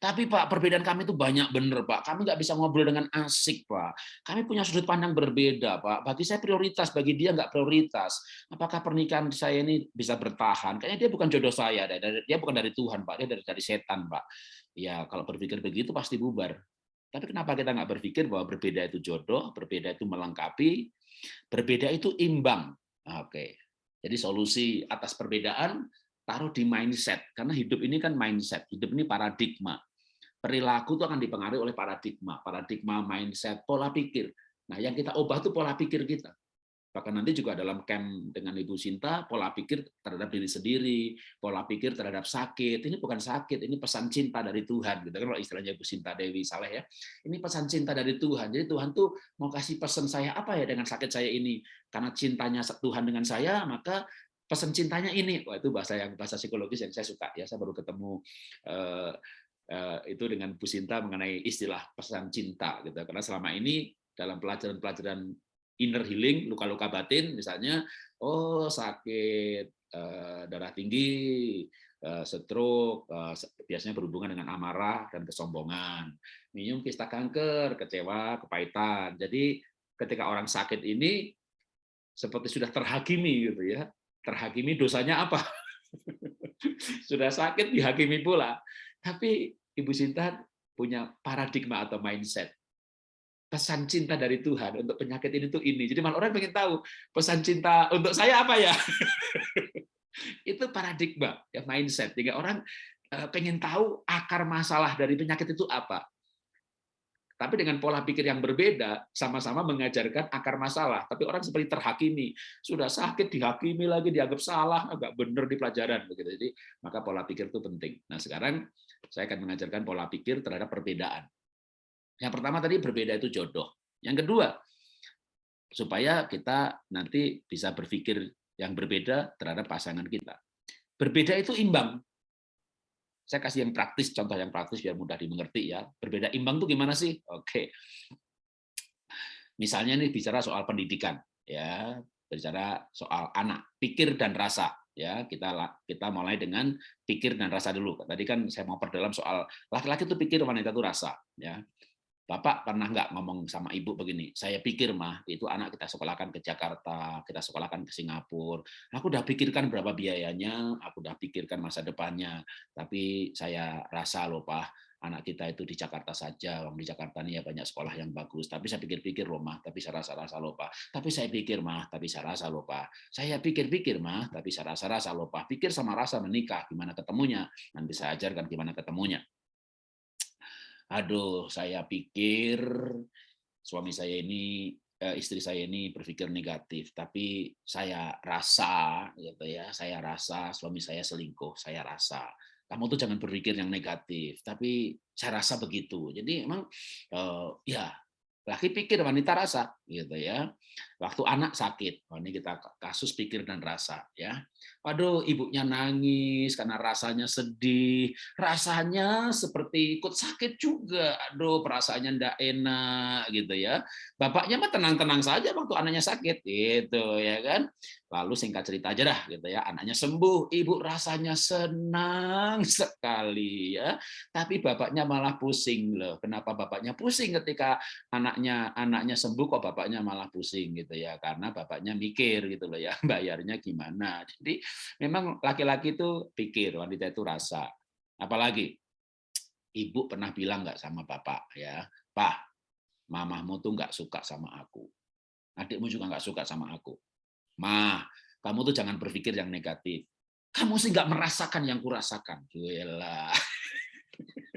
Tapi Pak, perbedaan kami itu banyak bener Pak. Kami nggak bisa ngobrol dengan asik Pak. Kami punya sudut pandang berbeda Pak. Bagi saya prioritas, bagi dia nggak prioritas. Apakah pernikahan saya ini bisa bertahan? Kayaknya dia bukan jodoh saya. Dia bukan dari Tuhan Pak. Dia dari, dari setan Pak ya kalau berpikir begitu pasti bubar. Tapi kenapa kita nggak berpikir bahwa berbeda itu jodoh, berbeda itu melengkapi, berbeda itu imbang. Oke, jadi solusi atas perbedaan taruh di mindset, karena hidup ini kan mindset, hidup ini paradigma. Perilaku itu akan dipengaruhi oleh paradigma, paradigma mindset, pola pikir. Nah, yang kita ubah itu pola pikir kita. Bahkan nanti juga dalam camp dengan Ibu Sinta, pola pikir terhadap diri sendiri, pola pikir terhadap sakit. Ini bukan sakit, ini pesan cinta dari Tuhan. Gitu kan kalau istilahnya Ibu Sinta Dewi Saleh ya. Ini pesan cinta dari Tuhan. Jadi Tuhan tuh mau kasih pesan saya apa ya dengan sakit saya ini? Karena cintanya Tuhan dengan saya, maka pesan cintanya ini. Wah, itu bahasa yang bahasa psikologis yang saya suka ya. Saya baru ketemu uh, uh, itu dengan Bu Sinta mengenai istilah pesan cinta gitu. Karena selama ini dalam pelajaran-pelajaran inner healing, luka-luka batin misalnya, oh sakit uh, darah tinggi, uh, stroke, uh, biasanya berhubungan dengan amarah dan kesombongan. Minum kista kanker, kecewa, kepahitan. Jadi ketika orang sakit ini seperti sudah terhakimi gitu ya. Terhakimi dosanya apa? sudah sakit dihakimi pula. Tapi Ibu Sinta punya paradigma atau mindset pesan cinta dari Tuhan untuk penyakit ini tuh ini. Jadi malah orang pengen tahu pesan cinta untuk saya apa ya? itu paradigma, ya mindset. Jika orang eh, pengen tahu akar masalah dari penyakit itu apa. Tapi dengan pola pikir yang berbeda, sama-sama mengajarkan akar masalah. Tapi orang seperti terhakimi, sudah sakit dihakimi lagi, dianggap salah, agak benar di pelajaran. begitu. Jadi maka pola pikir itu penting. Nah sekarang saya akan mengajarkan pola pikir terhadap perbedaan. Yang pertama tadi berbeda itu jodoh. Yang kedua, supaya kita nanti bisa berpikir yang berbeda terhadap pasangan kita. Berbeda itu imbang. Saya kasih yang praktis, contoh yang praktis biar mudah dimengerti ya. Berbeda imbang itu gimana sih? Oke. Misalnya nih bicara soal pendidikan, ya, bicara soal anak, pikir dan rasa, ya. Kita kita mulai dengan pikir dan rasa dulu. Tadi kan saya mau perdalam soal laki-laki itu pikir, wanita itu rasa, ya. Bapak pernah nggak ngomong sama ibu begini, saya pikir mah itu anak kita sekolahkan ke Jakarta, kita sekolahkan ke Singapura, aku udah pikirkan berapa biayanya, aku udah pikirkan masa depannya, tapi saya rasa loh Pak, anak kita itu di Jakarta saja, Wong di Jakarta ini ya banyak sekolah yang bagus, tapi saya pikir-pikir loh mah, tapi saya rasa-rasa loh Pak, tapi saya pikir mah, tapi saya rasa loh Pak, saya pikir-pikir mah, tapi saya rasa-rasa loh Pak, pikir sama rasa menikah, gimana ketemunya, nanti saya ajarkan gimana ketemunya aduh saya pikir suami saya ini eh, istri saya ini berpikir negatif tapi saya rasa gitu ya saya rasa suami saya selingkuh saya rasa. Kamu tuh jangan berpikir yang negatif tapi saya rasa begitu. Jadi emang eh, ya laki pikir wanita rasa gitu ya waktu anak sakit oh, ini kita kasus pikir dan rasa ya Waduh, ibunya nangis karena rasanya sedih, rasanya seperti ikut sakit juga. Aduh, perasaannya ndak enak gitu ya. Bapaknya mah tenang-tenang saja waktu anaknya sakit gitu ya kan. Lalu singkat cerita aja dah gitu ya, anaknya sembuh, ibu rasanya senang sekali ya. Tapi bapaknya malah pusing loh. Kenapa bapaknya pusing ketika anaknya anaknya sembuh kok bapaknya malah pusing gitu ya? Karena bapaknya mikir gitu loh ya, bayarnya gimana. Jadi memang laki-laki itu pikir, wanita itu rasa. Apalagi ibu pernah bilang nggak sama bapak ya, Pak, mamahmu tuh nggak suka sama aku. Adikmu juga nggak suka sama aku. Mah, kamu tuh jangan berpikir yang negatif. Kamu sih nggak merasakan yang kurasakan. Gila.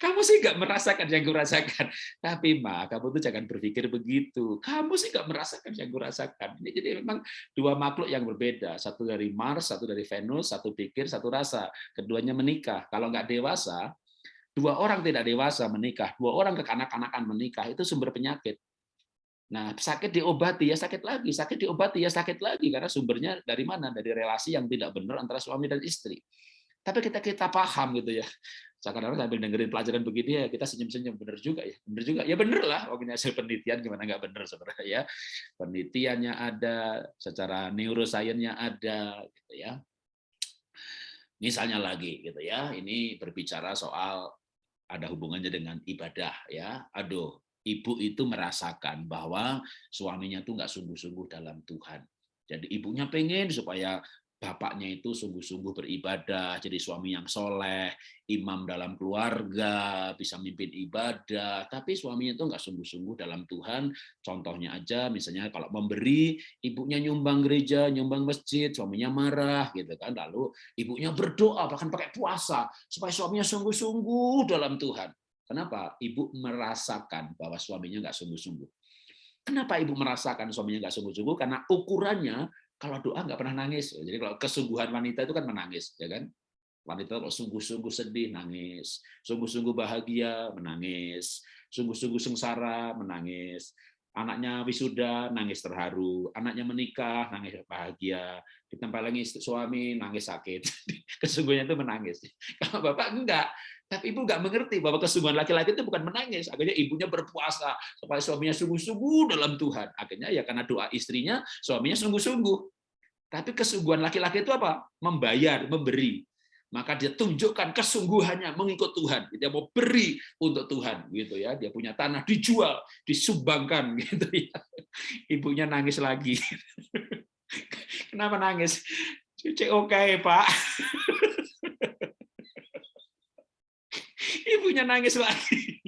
Kamu sih nggak merasakan yang kurasakan. Tapi ma, kamu tuh jangan berpikir begitu. Kamu sih nggak merasakan yang kurasakan. Ini jadi memang dua makhluk yang berbeda. Satu dari Mars, satu dari Venus, satu pikir, satu rasa. Keduanya menikah. Kalau nggak dewasa, dua orang tidak dewasa menikah, dua orang kekanak-kanakan menikah, itu sumber penyakit. Nah, sakit diobati ya sakit lagi, sakit diobati ya sakit lagi karena sumbernya dari mana? Dari relasi yang tidak benar antara suami dan istri. Tapi kita kita paham gitu ya kadang sambil dengerin pelajaran begini ya kita senyum-senyum. Bener juga ya bener juga. Ya bener lah waktu hasil penelitian gimana nggak bener sebenarnya ya. Penelitiannya ada secara neurosainsnya ada gitu ya. Misalnya lagi gitu ya ini berbicara soal ada hubungannya dengan ibadah ya. Aduh ibu itu merasakan bahwa suaminya tuh nggak sungguh-sungguh dalam Tuhan. Jadi ibunya pengen supaya bapaknya itu sungguh-sungguh beribadah, jadi suami yang soleh, imam dalam keluarga, bisa mimpin ibadah, tapi suaminya itu nggak sungguh-sungguh dalam Tuhan. Contohnya aja, misalnya kalau memberi, ibunya nyumbang gereja, nyumbang masjid, suaminya marah, gitu kan. Lalu ibunya berdoa, bahkan pakai puasa, supaya suaminya sungguh-sungguh dalam Tuhan. Kenapa? Ibu merasakan bahwa suaminya nggak sungguh-sungguh. Kenapa ibu merasakan suaminya nggak sungguh-sungguh? Karena ukurannya kalau doa nggak pernah nangis. Jadi kalau kesungguhan wanita itu kan menangis, ya kan? Wanita kalau sungguh-sungguh sedih nangis, sungguh-sungguh bahagia menangis, sungguh-sungguh sengsara menangis, anaknya wisuda nangis terharu, anaknya menikah nangis bahagia, lagi suami nangis sakit, kesungguhannya itu menangis. Kalau bapak enggak, tapi ibu nggak mengerti bahwa kesungguhan laki-laki itu bukan menangis. Akhirnya ibunya berpuasa supaya suaminya sungguh-sungguh dalam Tuhan. Akhirnya ya karena doa istrinya, suaminya sungguh-sungguh. Tapi kesungguhan laki-laki itu apa? Membayar, memberi. Maka dia tunjukkan kesungguhannya mengikut Tuhan. Dia mau beri untuk Tuhan, gitu ya. Dia punya tanah dijual, disumbangkan, gitu ya. Ibunya nangis lagi. Kenapa nangis? Cuci oke, okay, Pak. Ibunya nangis lagi.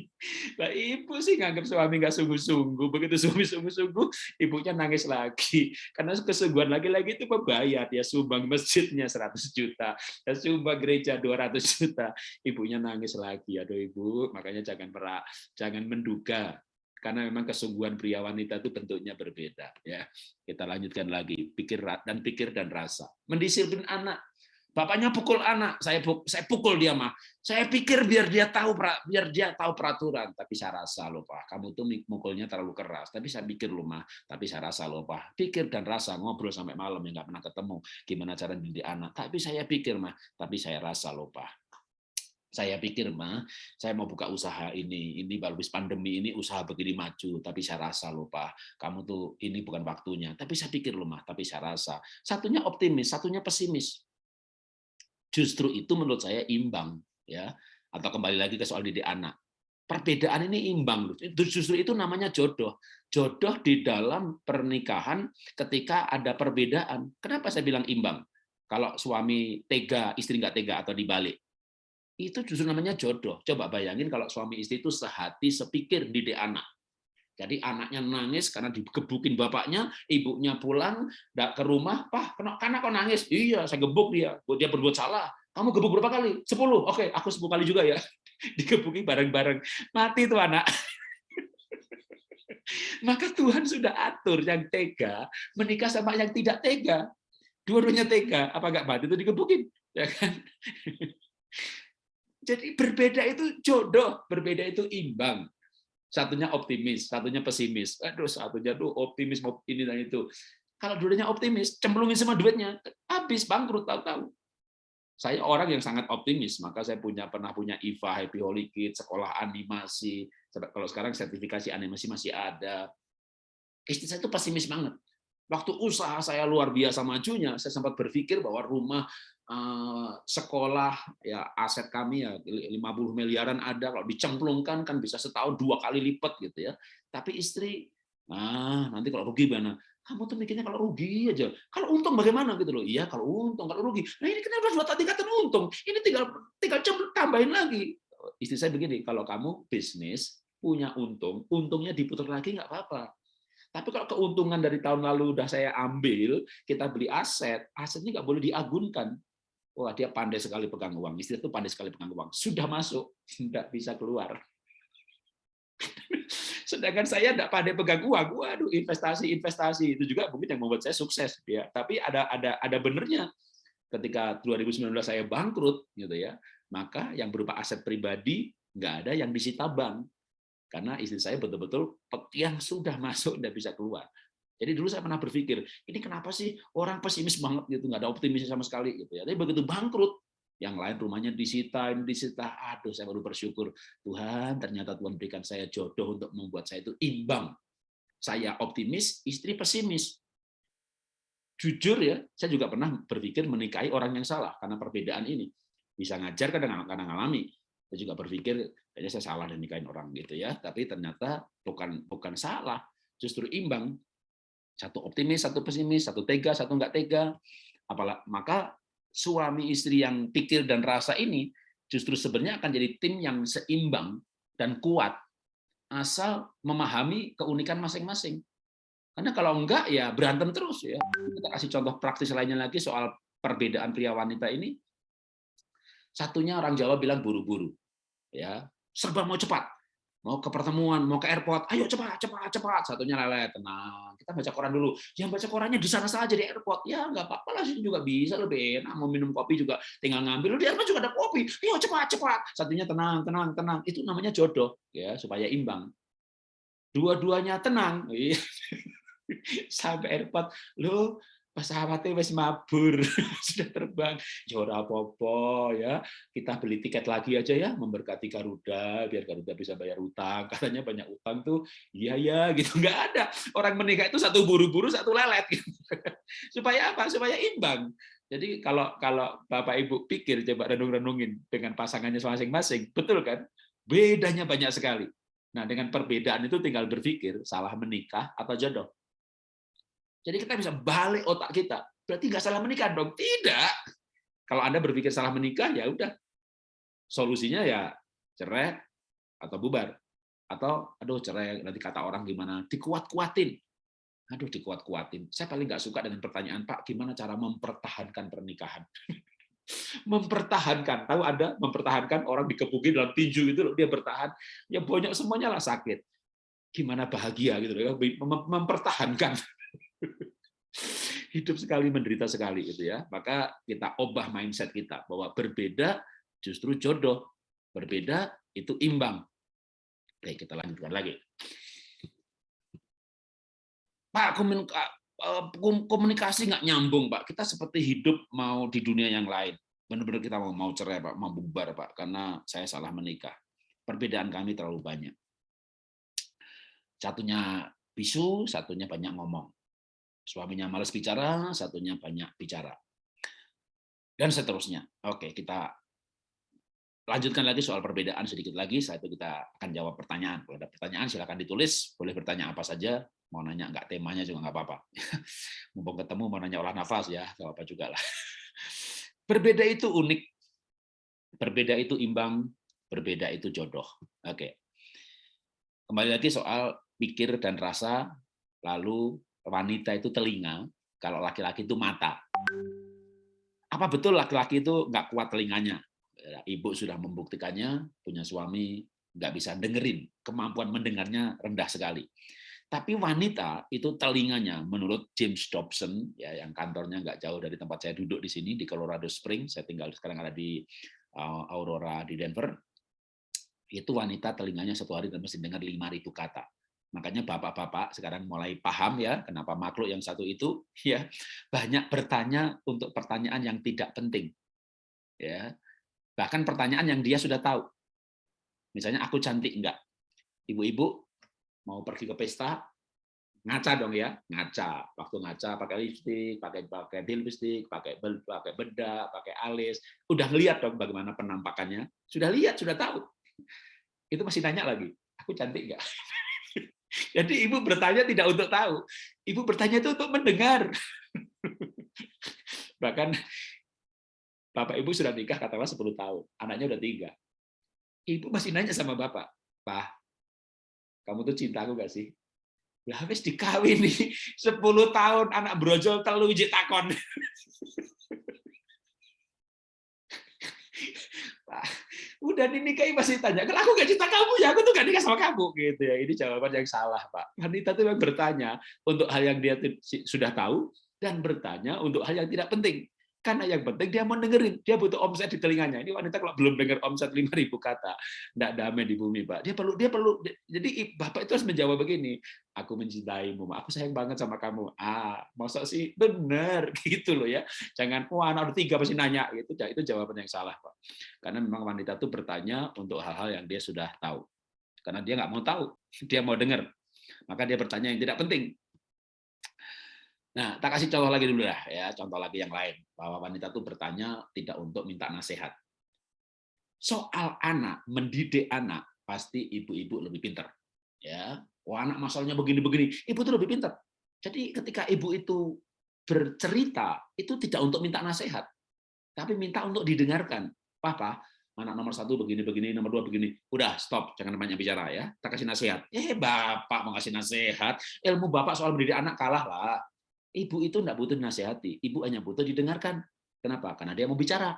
Lah ibu sih nganggap suami nggak sungguh-sungguh. Begitu suami sungguh-sungguh, ibunya nangis lagi. Karena kesungguhan lagi-lagi itu membayar. Dia sumbang masjidnya 100 juta. Dia sumbang gereja 200 juta. Ibunya nangis lagi. Aduh ibu, makanya jangan merak, jangan menduga. Karena memang kesungguhan pria wanita itu bentuknya berbeda. ya Kita lanjutkan lagi. Pikir dan pikir dan rasa. Mendisiplin anak Bapaknya pukul anak, saya saya pukul dia mah. Saya pikir biar dia tahu biar dia tahu peraturan, tapi saya rasa loh Pak, kamu tuh mukulnya terlalu keras. Tapi saya pikir loh mah, tapi saya rasa loh Pak, pikir dan rasa ngobrol sampai malam yang nggak pernah ketemu, gimana cara didik anak. Tapi saya pikir mah, tapi saya rasa loh Pak. Saya pikir mah, saya mau buka usaha ini, ini baru pandemi ini usaha begini maju, tapi saya rasa loh Pak, kamu tuh ini bukan waktunya. Tapi saya pikir loh mah, tapi saya rasa. Satunya optimis, satunya pesimis Justru itu menurut saya imbang ya. Atau kembali lagi ke soal didik anak. Perbedaan ini imbang. Justru itu namanya jodoh. Jodoh di dalam pernikahan ketika ada perbedaan. Kenapa saya bilang imbang? Kalau suami tega, istri nggak tega atau dibalik. Itu justru namanya jodoh. Coba bayangin kalau suami istri itu sehati, sepikir didik anak jadi anaknya nangis karena digebukin bapaknya, ibunya pulang ke rumah, Pak, karena kok nangis? Iya, saya gebuk dia. Dia berbuat salah. Kamu gebuk berapa kali? Sepuluh. Oke, aku sepuluh kali juga ya. Digebuki bareng-bareng. Mati tuh anak. Maka Tuhan sudah atur yang tega menikah sama yang tidak tega. Dua-duanya tega. Apa enggak mati itu digebukin? Ya kan? Jadi berbeda itu jodoh, berbeda itu imbang satunya optimis, satunya pesimis. Aduh, satunya tuh optimis mau ini dan itu. Kalau dulunya optimis, cemplungin semua duitnya, habis bangkrut tahu-tahu. Saya orang yang sangat optimis, maka saya punya pernah punya IVA, Happy Holy Kids, sekolah animasi. Kalau sekarang sertifikasi animasi masih ada. Istri saya itu pesimis banget. Waktu usaha saya luar biasa majunya, saya sempat berpikir bahwa rumah sekolah ya aset kami ya 50 miliaran ada. Kalau dicemplungkan kan bisa setahun dua kali lipat gitu ya. Tapi istri nah nanti kalau rugi mana kamu tuh mikirnya kalau rugi aja. Kalau untung bagaimana? Gitu loh. Iya kalau untung kalau rugi. Nah ini kenapa dua tingkatan untung? Ini tinggal tinggal tambahin lagi. Istri saya begini kalau kamu bisnis punya untung untungnya diputar lagi nggak apa-apa. Tapi kalau keuntungan dari tahun lalu udah saya ambil, kita beli aset, asetnya nggak boleh diagunkan. Wah, dia pandai sekali pegang uang. Istri itu pandai sekali pegang uang. Sudah masuk, tidak bisa keluar. Sedangkan saya tidak pandai pegang uang. Waduh, investasi-investasi itu juga mungkin yang membuat saya sukses. Ya, tapi ada ada ada benernya. Ketika 2019 saya bangkrut, gitu ya, maka yang berupa aset pribadi nggak ada yang disita bank karena istri saya betul-betul yang sudah masuk tidak bisa keluar. Jadi dulu saya pernah berpikir, ini kenapa sih orang pesimis banget gitu, nggak ada optimis sama sekali gitu ya. Tapi begitu bangkrut, yang lain rumahnya disita, disita, aduh saya baru bersyukur Tuhan ternyata Tuhan berikan saya jodoh untuk membuat saya itu imbang. Saya optimis, istri pesimis. Jujur ya, saya juga pernah berpikir menikahi orang yang salah karena perbedaan ini. Bisa ngajar kadang kadang ngalami. Saya juga berpikir kayaknya saya salah dan nikahin orang gitu ya, tapi ternyata bukan bukan salah, justru imbang satu optimis, satu pesimis, satu tega, satu enggak tega. Apalah, maka suami istri yang pikir dan rasa ini justru sebenarnya akan jadi tim yang seimbang dan kuat asal memahami keunikan masing-masing. Karena kalau enggak ya berantem terus ya. Kita kasih contoh praktis lainnya lagi soal perbedaan pria wanita ini. Satunya orang Jawa bilang buru-buru. Ya, serba mau cepat mau ke pertemuan, mau ke airport, ayo cepat, cepat, cepat. Satunya lele, tenang. Kita baca koran dulu. Yang baca korannya di sana saja di airport. Ya nggak apa-apa lah, sih juga bisa lebih enak. Mau minum kopi juga tinggal ngambil. Di airport juga ada kopi. Ayo cepat, cepat. Satunya tenang, tenang, tenang. Itu namanya jodoh, ya supaya imbang. Dua-duanya tenang. Sampai airport, lo pesawatnya wis mabur sudah terbang. Ya ya. Kita beli tiket lagi aja ya memberkati Garuda biar Garuda bisa bayar utang. Katanya banyak utang tuh iya ya gitu. Nggak ada. Orang menikah itu satu buru-buru satu lelet gitu. supaya apa? Supaya imbang. Jadi kalau kalau bapak ibu pikir coba renung-renungin dengan pasangannya masing-masing betul kan? Bedanya banyak sekali. Nah dengan perbedaan itu tinggal berpikir salah menikah atau jodoh jadi kita bisa balik otak kita. Berarti nggak salah menikah dong? Tidak. Kalau Anda berpikir salah menikah, ya udah. Solusinya ya cerai atau bubar. Atau, aduh cerai, nanti kata orang gimana, dikuat-kuatin. Aduh, dikuat-kuatin. Saya paling nggak suka dengan pertanyaan, Pak, gimana cara mempertahankan pernikahan? mempertahankan. Tahu ada mempertahankan orang dikepukin dalam tinju itu dia bertahan, ya banyak semuanya lah sakit. Gimana bahagia gitu ya, mempertahankan. Hidup sekali menderita sekali gitu ya. Maka kita ubah mindset kita bahwa berbeda justru jodoh, berbeda itu imbang. Oke, kita lanjutkan lagi. Pak, Eh, komunikasi nggak nyambung pak. Kita seperti hidup mau di dunia yang lain. Benar-benar kita mau mau cerai pak. Mau bubar pak. Karena saya salah menikah. Perbedaan kami terlalu banyak. Satunya bisu satunya banyak ngomong suaminya males bicara satunya banyak bicara dan seterusnya oke kita lanjutkan lagi soal perbedaan sedikit lagi Saat itu kita akan jawab pertanyaan kalau ada pertanyaan silakan ditulis boleh bertanya apa saja mau nanya nggak temanya juga nggak apa-apa. Mumpung ketemu mau nanya olah nafas ya, nggak apa-apa juga lah. Berbeda itu unik, berbeda itu imbang, berbeda itu jodoh. Oke. Kembali lagi soal pikir dan rasa, lalu wanita itu telinga, kalau laki-laki itu mata. Apa betul laki-laki itu nggak kuat telinganya? Ya, ibu sudah membuktikannya, punya suami nggak bisa dengerin, kemampuan mendengarnya rendah sekali. Tapi wanita itu telinganya, menurut James Dobson, ya yang kantornya nggak jauh dari tempat saya duduk di sini di Colorado Springs, saya tinggal sekarang ada di uh, Aurora di Denver, itu wanita telinganya satu hari dan mesti dengar 5.000 kata. Makanya bapak-bapak sekarang mulai paham ya kenapa makhluk yang satu itu ya banyak bertanya untuk pertanyaan yang tidak penting. Ya. Bahkan pertanyaan yang dia sudah tahu. Misalnya aku cantik enggak? Ibu-ibu mau pergi ke pesta ngaca dong ya ngaca waktu ngaca pakai lipstick pakai pakai lipstick pakai pakai bedak pakai alis udah lihat dong bagaimana penampakannya sudah lihat sudah tahu itu masih nanya lagi aku cantik nggak jadi ibu bertanya tidak untuk tahu ibu bertanya itu untuk mendengar bahkan bapak ibu sudah nikah katakanlah 10 tahun anaknya udah tiga ibu masih nanya sama bapak pak kamu tuh cinta aku gak sih? Ya habis dikawin nih 10 tahun anak brojol telu ijik takon. udah dinikahi masih tanya, kalau aku gak cinta kamu ya, aku tuh gak nikah sama kamu gitu ya. Ini jawaban yang salah, Pak. Wanita itu memang bertanya untuk hal yang dia sudah tahu dan bertanya untuk hal yang tidak penting. Karena yang penting dia mau dengerin, dia butuh omset di telinganya. Ini wanita kalau belum dengar omset 5.000 kata, enggak damai di bumi, Pak. Dia perlu dia perlu jadi Bapak itu harus menjawab begini, aku mencintaimu, aku sayang banget sama kamu. Ah, masa sih benar gitu loh ya. Jangan wah anak udah tiga pasti nanya gitu. Itu jawaban yang salah, Pak. Karena memang wanita itu bertanya untuk hal-hal yang dia sudah tahu. Karena dia nggak mau tahu, dia mau dengar. Maka dia bertanya yang tidak penting. Nah, tak kasih contoh lagi dulu lah ya, contoh lagi yang lain bahwa wanita itu bertanya tidak untuk minta nasihat. Soal anak, mendidik anak pasti ibu-ibu lebih pintar. Ya, oh anak masalahnya begini-begini, ibu itu lebih pintar. Jadi ketika ibu itu bercerita itu tidak untuk minta nasihat, tapi minta untuk didengarkan. Papa, anak nomor satu begini-begini, nomor dua begini. Udah, stop, jangan banyak bicara ya. Tak kasih nasihat. Eh, bapak mau kasih nasihat, ilmu bapak soal mendidik anak kalah lah. Ibu itu tidak butuh nasihati, ibu hanya butuh didengarkan. Kenapa? Karena dia mau bicara.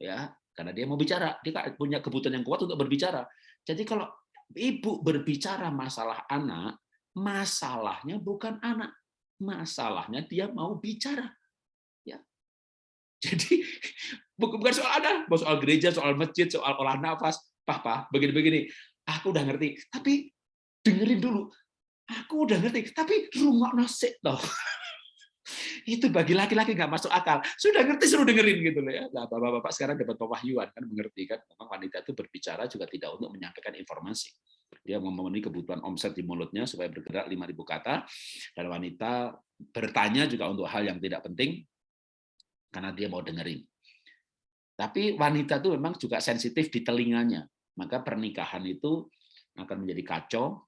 Ya, karena dia mau bicara, dia punya kebutuhan yang kuat untuk berbicara. Jadi kalau ibu berbicara masalah anak, masalahnya bukan anak, masalahnya dia mau bicara. Ya. Jadi bukan soal anak, soal gereja, soal masjid, soal olah nafas, papa, begini-begini. Aku udah ngerti, tapi dengerin dulu. Aku udah ngerti, tapi rumah nasi toh. itu bagi laki-laki nggak masuk akal. Sudah ngerti suruh dengerin gitu loh ya. Nah, bapak-bapak sekarang dapat pewahyuan kan mengerti kan memang wanita itu berbicara juga tidak untuk menyampaikan informasi. Dia memenuhi kebutuhan omset di mulutnya supaya bergerak 5000 kata dan wanita bertanya juga untuk hal yang tidak penting karena dia mau dengerin. Tapi wanita itu memang juga sensitif di telinganya. Maka pernikahan itu akan menjadi kacau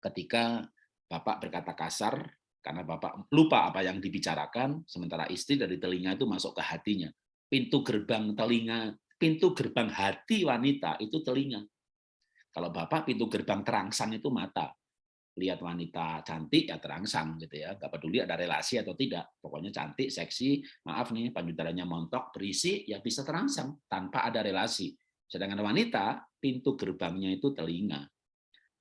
ketika bapak berkata kasar karena bapak lupa apa yang dibicarakan, sementara istri dari telinga itu masuk ke hatinya. Pintu gerbang telinga, pintu gerbang hati wanita itu telinga. Kalau bapak pintu gerbang terangsang itu mata. Lihat wanita cantik ya terangsang gitu ya. Gak peduli ada relasi atau tidak. Pokoknya cantik, seksi, maaf nih payudaranya montok, berisi ya bisa terangsang tanpa ada relasi. Sedangkan wanita pintu gerbangnya itu telinga.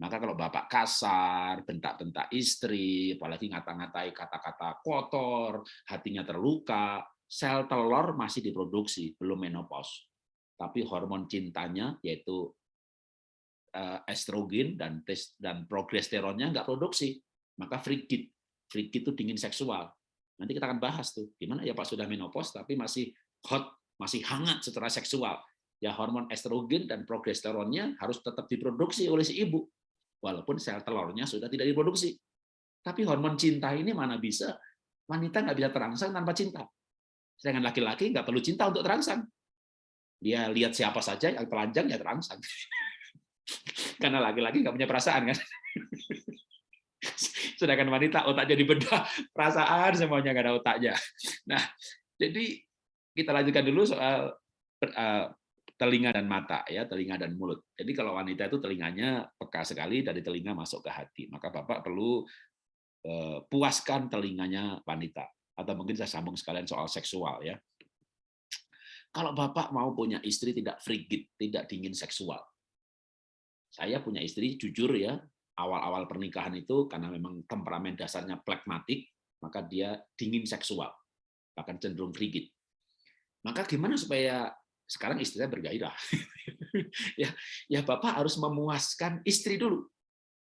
Maka kalau bapak kasar, bentak-bentak istri, apalagi ngata-ngatai kata-kata kotor, hatinya terluka, sel telur masih diproduksi, belum menopause. Tapi hormon cintanya yaitu eh, estrogen dan dan progesteronnya nggak produksi, maka frigid. Frigid itu dingin seksual. Nanti kita akan bahas tuh, gimana ya Pak sudah menopause tapi masih hot, masih hangat secara seksual. Ya hormon estrogen dan progesteronnya harus tetap diproduksi oleh si ibu walaupun sel telurnya sudah tidak diproduksi. Tapi hormon cinta ini mana bisa, wanita nggak bisa terangsang tanpa cinta. Sedangkan laki-laki nggak perlu cinta untuk terangsang. Dia lihat siapa saja yang telanjang ya terangsang. Karena laki-laki nggak punya perasaan kan. Sedangkan wanita otaknya dibedah, perasaan semuanya nggak ada otaknya. Nah, jadi kita lanjutkan dulu soal eh, telinga dan mata ya telinga dan mulut. Jadi kalau wanita itu telinganya peka sekali dari telinga masuk ke hati maka bapak perlu eh, puaskan telinganya wanita. Atau mungkin saya sambung sekalian soal seksual ya. Kalau bapak mau punya istri tidak frigid tidak dingin seksual. Saya punya istri jujur ya awal-awal pernikahan itu karena memang temperamen dasarnya plekmatik maka dia dingin seksual bahkan cenderung frigid. Maka gimana supaya sekarang istri saya bergairah. ya, ya Bapak harus memuaskan istri dulu.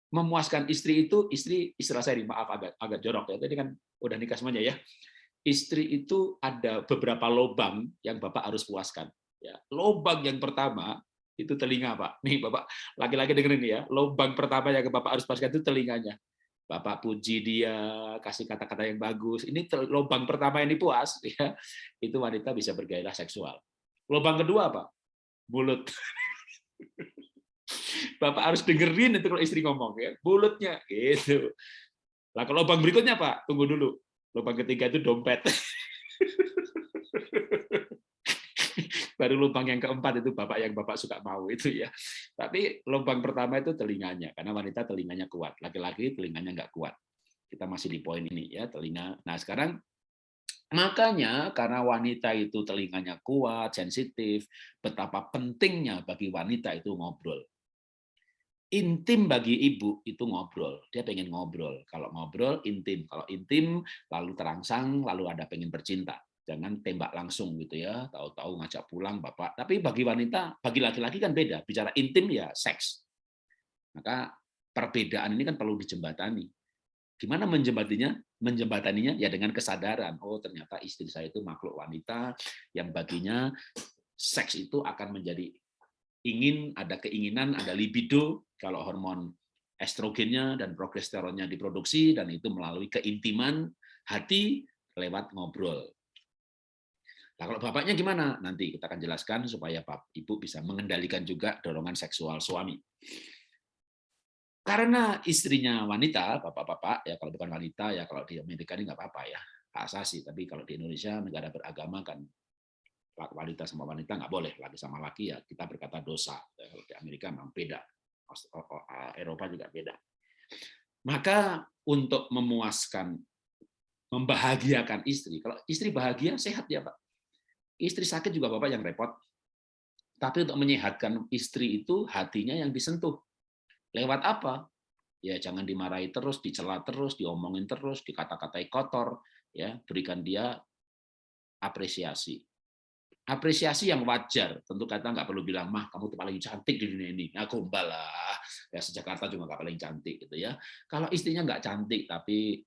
Memuaskan istri itu, istri istilah saya maaf agak agak jorok ya. Tadi kan udah nikah semuanya ya. Istri itu ada beberapa lobang yang Bapak harus puaskan. Ya, lobang yang pertama itu telinga Pak. Nih Bapak, laki-laki dengerin ya. Lobang pertama yang Bapak harus puaskan itu telinganya. Bapak puji dia, kasih kata-kata yang bagus. Ini lobang pertama yang dipuas, ya, itu wanita bisa bergairah seksual. Lubang kedua apa? Mulut. Bapak harus dengerin itu kalau istri ngomong ya, mulutnya gitu. Lah kalau lubang berikutnya Pak, tunggu dulu. Lubang ketiga itu dompet. Baru lubang yang keempat itu Bapak yang Bapak suka mau itu ya. Tapi lubang pertama itu telinganya, karena wanita telinganya kuat. Laki-laki telinganya nggak kuat. Kita masih di poin ini ya, telinga. Nah sekarang Makanya karena wanita itu telinganya kuat, sensitif, betapa pentingnya bagi wanita itu ngobrol. Intim bagi ibu itu ngobrol. Dia pengen ngobrol. Kalau ngobrol intim. Kalau intim lalu terangsang, lalu ada pengen bercinta. Jangan tembak langsung gitu ya. Tahu-tahu ngajak pulang bapak. Tapi bagi wanita, bagi laki-laki kan beda. Bicara intim ya seks. Maka perbedaan ini kan perlu dijembatani Gimana menjembatinya? Menjembataninya ya dengan kesadaran. Oh, ternyata istri saya itu makhluk wanita yang baginya seks itu akan menjadi ingin, ada keinginan, ada libido kalau hormon estrogennya dan progesteronnya diproduksi dan itu melalui keintiman hati lewat ngobrol. Nah, kalau bapaknya gimana? Nanti kita akan jelaskan supaya Bapak Ibu bisa mengendalikan juga dorongan seksual suami. Karena istrinya wanita, bapak-bapak, ya kalau bukan wanita, ya kalau di Amerika ini nggak apa-apa ya, hak asasi. Tapi kalau di Indonesia, negara beragama kan wanita sama wanita nggak boleh, laki sama laki ya kita berkata dosa. Ya, kalau di Amerika memang beda, Eropa juga beda. Maka untuk memuaskan, membahagiakan istri, kalau istri bahagia, sehat ya Pak. Istri sakit juga Bapak yang repot. Tapi untuk menyehatkan istri itu hatinya yang disentuh Lewat apa? Ya jangan dimarahi terus, dicela terus, diomongin terus, dikata-katai kotor, ya berikan dia apresiasi. Apresiasi yang wajar, tentu kata nggak perlu bilang mah kamu tuh paling cantik di dunia ini. Aku gombal lah, ya sejakarta juga nggak paling cantik gitu ya. Kalau istrinya nggak cantik tapi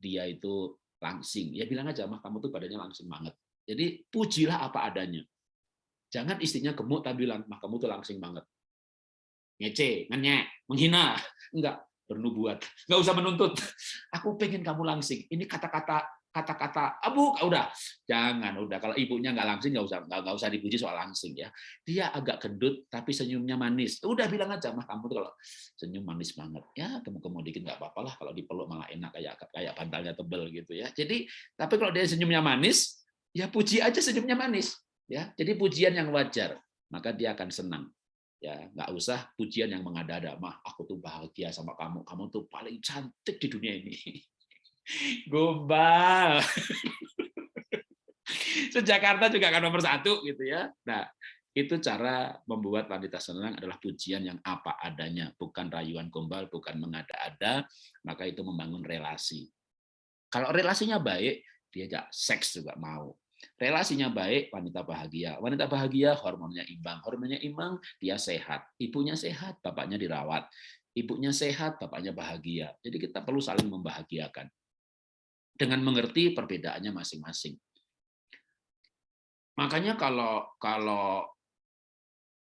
dia itu langsing, ya bilang aja mah kamu tuh badannya langsing banget. Jadi pujilah apa adanya. Jangan istrinya gemuk tapi bilang mah kamu tuh langsing banget ngece, ngenyek, menghina. Enggak, bernubuat. Enggak usah menuntut. Aku pengen kamu langsing. Ini kata-kata kata-kata abu udah. Jangan udah. Kalau ibunya nggak langsing nggak usah nggak usah dipuji soal langsing ya. Dia agak gendut tapi senyumnya manis. Udah bilang aja mah kamu tuh kalau senyum manis banget. Ya kamu kamu dikit nggak apa-apa lah. Kalau dipeluk malah enak kayak kayak bantalnya tebel gitu ya. Jadi tapi kalau dia senyumnya manis ya puji aja senyumnya manis ya. Jadi pujian yang wajar maka dia akan senang ya nggak usah pujian yang mengada-ada mah aku tuh bahagia sama kamu. Kamu tuh paling cantik di dunia ini. Gombal. Sejakarta juga akan nomor satu gitu ya. Nah itu cara membuat wanita senang adalah pujian yang apa adanya. Bukan rayuan gombal bukan mengada-ada maka itu membangun relasi. Kalau relasinya baik dia seks juga mau Relasinya baik, wanita bahagia. Wanita bahagia, hormonnya imbang. Hormonnya imbang, dia sehat. Ibunya sehat, bapaknya dirawat. Ibunya sehat, bapaknya bahagia. Jadi kita perlu saling membahagiakan. Dengan mengerti perbedaannya masing-masing. Makanya kalau kalau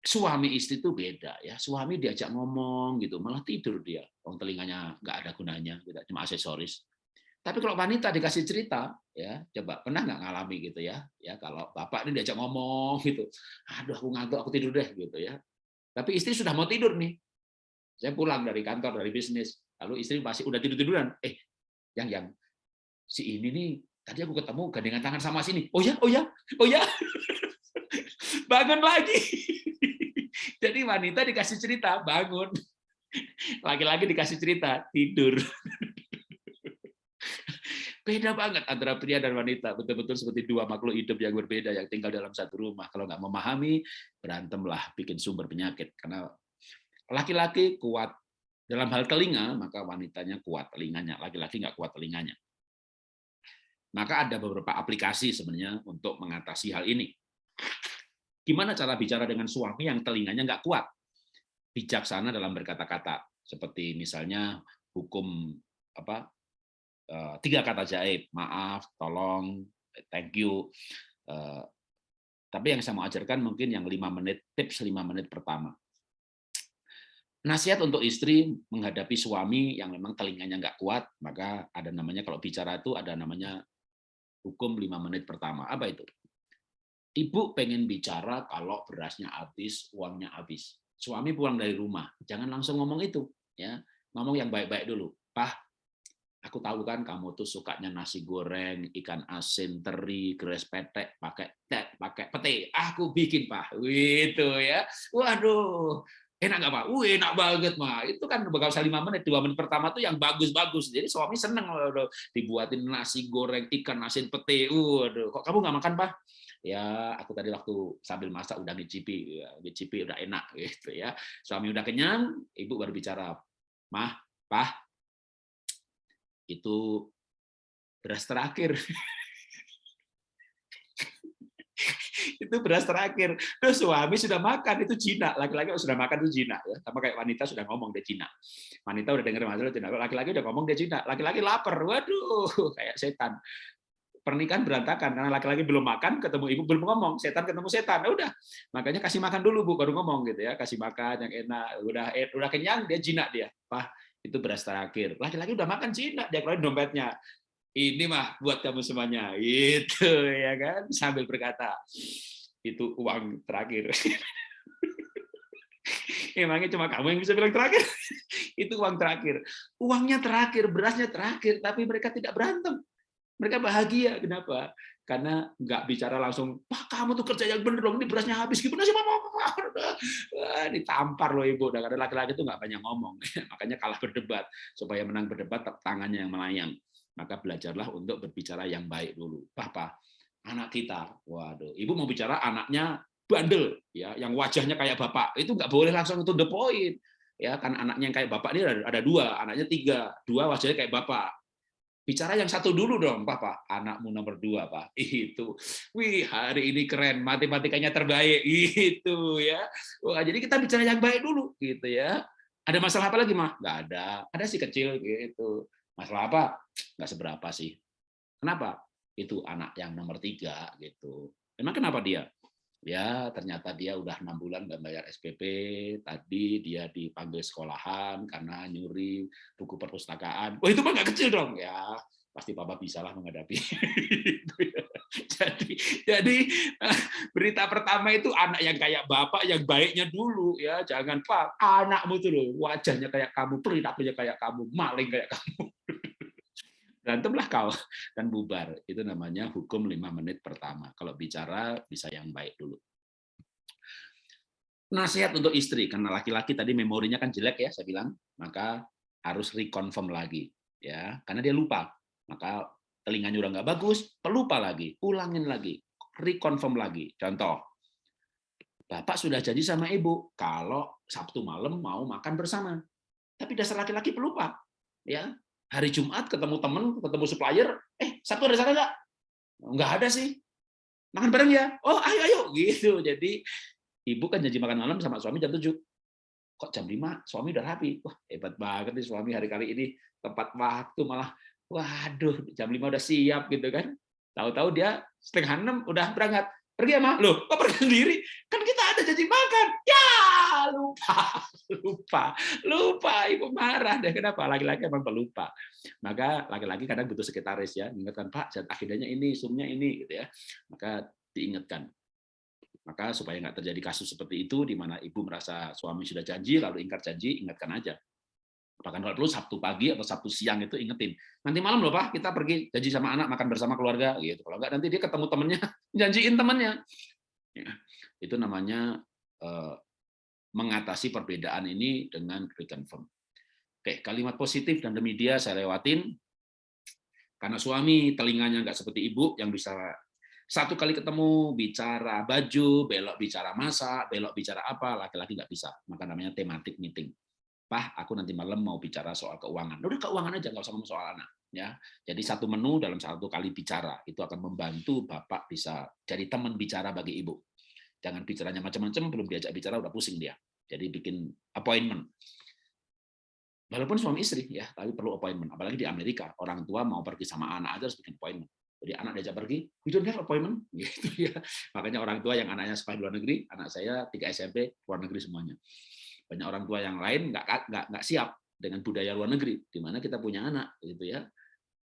suami istri itu beda ya. Suami diajak ngomong gitu, malah tidur dia. Wong telinganya nggak ada gunanya, cuma aksesoris. Tapi kalau wanita dikasih cerita, ya coba pernah nggak ngalami gitu ya? Ya kalau bapak ini diajak ngomong gitu, aduh aku ngantuk, aku tidur deh gitu ya. Tapi istri sudah mau tidur nih. Saya pulang dari kantor dari bisnis, lalu istri masih udah tidur tiduran. Eh, yang yang si ini nih tadi aku ketemu gandengan tangan sama sini. Oh ya, oh ya, oh ya. bangun lagi. Jadi wanita dikasih cerita, bangun. Laki-laki dikasih cerita, tidur. Beda banget antara pria dan wanita, betul-betul seperti dua makhluk hidup yang berbeda yang tinggal dalam satu rumah. Kalau nggak memahami, berantemlah, bikin sumber penyakit. Karena laki-laki kuat dalam hal telinga, maka wanitanya kuat telinganya. Laki-laki nggak kuat telinganya. Maka ada beberapa aplikasi sebenarnya untuk mengatasi hal ini. Gimana cara bicara dengan suami yang telinganya nggak kuat? Bijaksana dalam berkata-kata, seperti misalnya hukum apa tiga kata jaib, maaf, tolong, thank you. Eh, tapi yang saya mau ajarkan mungkin yang lima menit, tips lima menit pertama. Nasihat untuk istri menghadapi suami yang memang telinganya nggak kuat, maka ada namanya kalau bicara itu ada namanya hukum lima menit pertama. Apa itu? Ibu pengen bicara kalau berasnya habis, uangnya habis. Suami pulang dari rumah, jangan langsung ngomong itu, ya ngomong yang baik-baik dulu. Pak, aku tahu kan kamu tuh sukanya nasi goreng, ikan asin, teri, geres petek, pakai tek, pakai pete. Aku bikin pak, itu ya. Waduh, enak nggak pak? Wih, enak banget mah. Itu kan bakal usah lima menit, dua menit pertama tuh yang bagus-bagus. Jadi suami seneng loh, dibuatin nasi goreng, ikan asin, pete. Waduh, kok kamu nggak makan pak? ya aku tadi waktu sambil masak udah ngicipi, ya, ngicipi udah enak gitu ya. Suami udah kenyang, ibu baru bicara, mah, pah, itu beras terakhir. itu beras terakhir. Terus suami sudah makan itu Cina, laki-laki sudah makan itu Cina ya. Sama kayak wanita sudah ngomong dia Cina. Wanita udah dengar masalah Cina, laki-laki udah ngomong dia Cina. Laki-laki lapar, waduh, kayak setan. Pernikahan berantakan karena laki-laki belum makan, ketemu ibu belum ngomong, setan ketemu setan. Ya udah, makanya kasih makan dulu bu, baru ngomong gitu ya, kasih makan yang enak. Udah udah kenyang dia Cina dia, Pak itu beras terakhir. Laki-laki udah makan Cina, dia keluarin dompetnya. Ini mah buat kamu semuanya. Itu ya kan sambil berkata, itu uang terakhir. Emangnya cuma kamu yang bisa bilang terakhir? itu uang terakhir. Uangnya terakhir, berasnya terakhir, tapi mereka tidak berantem. Mereka bahagia. Kenapa? Karena nggak bicara langsung, Pak kamu tuh kerja yang bener dong, ini berasnya habis, gimana sih mama? Ditampar loh ibu, karena laki-laki itu nggak banyak ngomong, makanya kalah berdebat. Supaya menang berdebat, tangannya yang melayang. Maka belajarlah untuk berbicara yang baik dulu. Papa, anak kita, waduh, ibu mau bicara anaknya bandel, ya, yang wajahnya kayak bapak, itu nggak boleh langsung untuk the point ya kan anaknya yang kayak bapak ini ada dua anaknya tiga dua wajahnya kayak bapak bicara yang satu dulu dong, Papa. Anakmu nomor dua, Pak. Itu. Wih, hari ini keren. Matematikanya terbaik. Itu ya. Wah, jadi kita bicara yang baik dulu, gitu ya. Ada masalah apa lagi, Mah? Nggak ada. Ada sih kecil, gitu. Masalah apa? Nggak seberapa sih. Kenapa? Itu anak yang nomor tiga, gitu. Emang kenapa dia? Ya ternyata dia udah enam bulan nggak bayar SPP tadi dia dipanggil sekolahan karena nyuri buku perpustakaan. Oh itu mah nggak kecil dong. Ya pasti papa bisa lah menghadapi ya. jadi jadi berita pertama itu anak yang kayak bapak yang baiknya dulu ya. Jangan pak anakmu tuh loh wajahnya kayak kamu perilakunya kayak kamu maling kayak kamu berantemlah kau dan bubar. Itu namanya hukum lima menit pertama. Kalau bicara bisa yang baik dulu. Nasihat untuk istri, karena laki-laki tadi memorinya kan jelek ya, saya bilang, maka harus reconfirm lagi, ya, karena dia lupa. Maka telinganya udah nggak bagus, pelupa lagi, ulangin lagi, reconfirm lagi. Contoh, Bapak sudah janji sama ibu kalau Sabtu malam mau makan bersama. Tapi dasar laki-laki pelupa. Ya, hari Jumat ketemu teman, ketemu supplier, eh Sabtu ada sana nggak? Nggak ada sih. Makan bareng ya? Oh, ayo ayo gitu. Jadi ibu kan janji makan malam sama suami jam 7. Kok jam 5 suami udah rapi? Wah, hebat banget nih suami hari kali ini tepat waktu malah waduh jam 5 udah siap gitu kan. Tahu-tahu dia setengah enam udah berangkat. Pergi sama lo, kok pergi sendiri? Kan kita ada janji makan. Ya, lupa, lupa, lupa. Ibu marah deh. Kenapa? Laki-laki emang pelupa. Maka laki-laki kadang butuh sekretaris ya, ingatkan Pak, akhirnya ini, sumnya ini, gitu ya. Maka diingatkan. Maka supaya nggak terjadi kasus seperti itu, di mana ibu merasa suami sudah janji, lalu ingkar janji, ingatkan aja. Bahkan kalau perlu Sabtu pagi atau Sabtu siang itu ingetin. Nanti malam loh Pak, kita pergi janji sama anak, makan bersama keluarga. gitu. Kalau nggak nanti dia ketemu temennya, janjiin temennya. Ya, itu namanya eh, mengatasi perbedaan ini dengan reconfirm. Oke, kalimat positif dan demi dia saya lewatin. Karena suami telinganya nggak seperti ibu yang bisa satu kali ketemu bicara baju, belok bicara masak, belok bicara apa, laki-laki nggak bisa. Maka namanya tematik meeting. Pah, aku nanti malam mau bicara soal keuangan. Udah keuangan aja, nggak usah ngomong soal anak. Ya, jadi satu menu dalam satu kali bicara itu akan membantu bapak bisa jadi teman bicara bagi ibu. Jangan bicaranya macam-macam, belum diajak bicara udah pusing dia. Jadi bikin appointment. Walaupun suami istri ya, tapi perlu appointment. Apalagi di Amerika, orang tua mau pergi sama anak aja harus bikin appointment. Jadi anak diajak pergi, we don't have appointment, gitu ya. Makanya orang tua yang anaknya sekolah di luar negeri, anak saya tiga SMP luar negeri semuanya. Banyak orang tua yang lain nggak nggak siap dengan budaya luar negeri, di mana kita punya anak, gitu ya.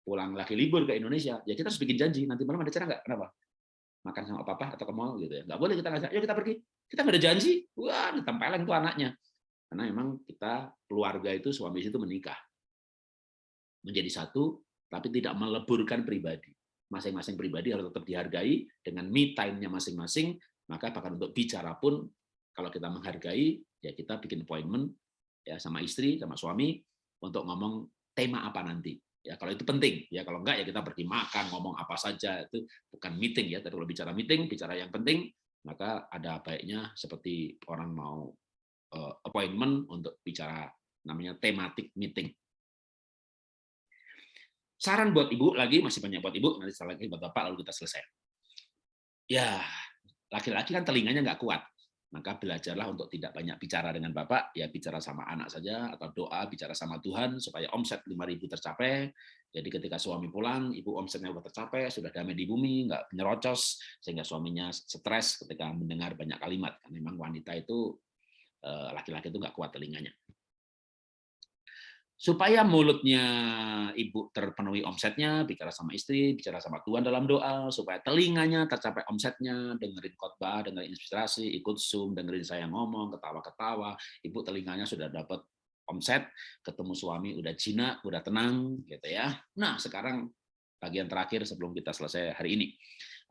Pulang lagi libur ke Indonesia, ya kita harus bikin janji. Nanti malam ada cara nggak? Kenapa? Makan sama papa atau ke mall gitu ya? Nggak boleh kita ngajak. Yuk kita pergi. Kita nggak ada janji. Wah, ditempelin tuh anaknya. Karena memang kita keluarga itu suami itu menikah menjadi satu, tapi tidak meleburkan pribadi masing-masing pribadi harus tetap dihargai dengan me time-nya masing-masing, maka bahkan untuk bicara pun kalau kita menghargai, ya kita bikin appointment ya sama istri, sama suami untuk ngomong tema apa nanti. Ya kalau itu penting, ya kalau enggak ya kita pergi makan, ngomong apa saja itu bukan meeting ya. Tapi kalau bicara meeting, bicara yang penting, maka ada baiknya seperti orang mau uh, appointment untuk bicara namanya tematik meeting. Saran buat ibu lagi masih banyak buat ibu nanti lagi buat bapak lalu kita selesai. Ya laki-laki kan telinganya nggak kuat, maka belajarlah untuk tidak banyak bicara dengan bapak, ya bicara sama anak saja atau doa bicara sama Tuhan supaya omset 5.000 tercapai. Jadi ketika suami pulang, ibu omsetnya sudah tercapai, sudah damai di bumi, nggak nyerocos sehingga suaminya stres ketika mendengar banyak kalimat. Memang wanita itu eh, laki-laki itu nggak kuat telinganya supaya mulutnya ibu terpenuhi omsetnya, bicara sama istri, bicara sama Tuhan dalam doa, supaya telinganya tercapai omsetnya, dengerin khotbah, dengerin inspirasi, ikut Zoom, dengerin saya ngomong, ketawa-ketawa, ibu telinganya sudah dapat omset, ketemu suami udah jinak, udah tenang, gitu ya. Nah, sekarang bagian terakhir sebelum kita selesai hari ini.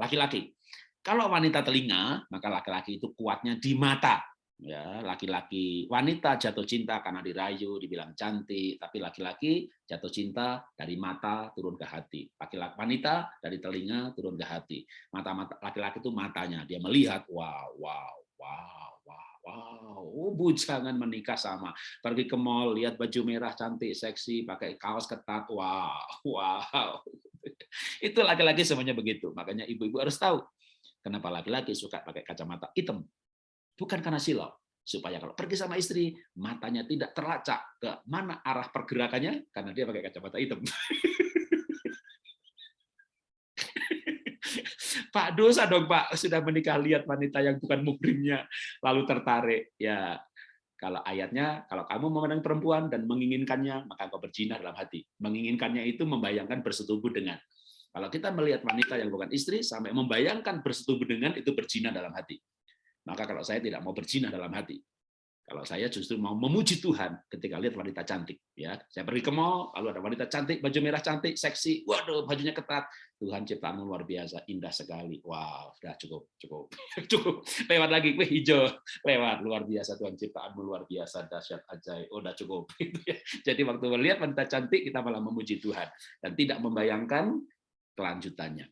Laki-laki. Kalau wanita telinga, maka laki-laki itu kuatnya di mata ya laki-laki wanita jatuh cinta karena dirayu dibilang cantik tapi laki-laki jatuh cinta dari mata turun ke hati. Laki-laki wanita dari telinga turun ke hati. Mata mata laki-laki itu matanya dia melihat wow wow wow wow wow oh, bujangan menikah sama. Pergi ke mall lihat baju merah cantik seksi pakai kaos ketat wow wow. Itu laki-laki semuanya begitu. Makanya ibu-ibu harus tahu kenapa laki-laki suka pakai kacamata hitam bukan karena silau. Supaya kalau pergi sama istri, matanya tidak terlacak ke mana arah pergerakannya, karena dia pakai kacamata hitam. Pak dosa dong Pak. Sudah menikah lihat wanita yang bukan mukrimnya lalu tertarik. Ya kalau ayatnya kalau kamu memandang perempuan dan menginginkannya maka kau berzina dalam hati. Menginginkannya itu membayangkan bersetubuh dengan. Kalau kita melihat wanita yang bukan istri sampai membayangkan bersetubuh dengan itu berzina dalam hati maka kalau saya tidak mau berzina dalam hati. Kalau saya justru mau memuji Tuhan ketika lihat wanita cantik, ya. Saya pergi ke mall, lalu ada wanita cantik, baju merah cantik, seksi. Waduh, bajunya ketat. Tuhan ciptaanmu luar biasa, indah sekali. Wow, sudah cukup, cukup, cukup. Lewat lagi, wih hijau, lewat luar biasa Tuhan ciptaanmu luar biasa, dahsyat ajaib. Oh, udah cukup. Gitu ya. Jadi waktu melihat wanita cantik, kita malah memuji Tuhan dan tidak membayangkan kelanjutannya.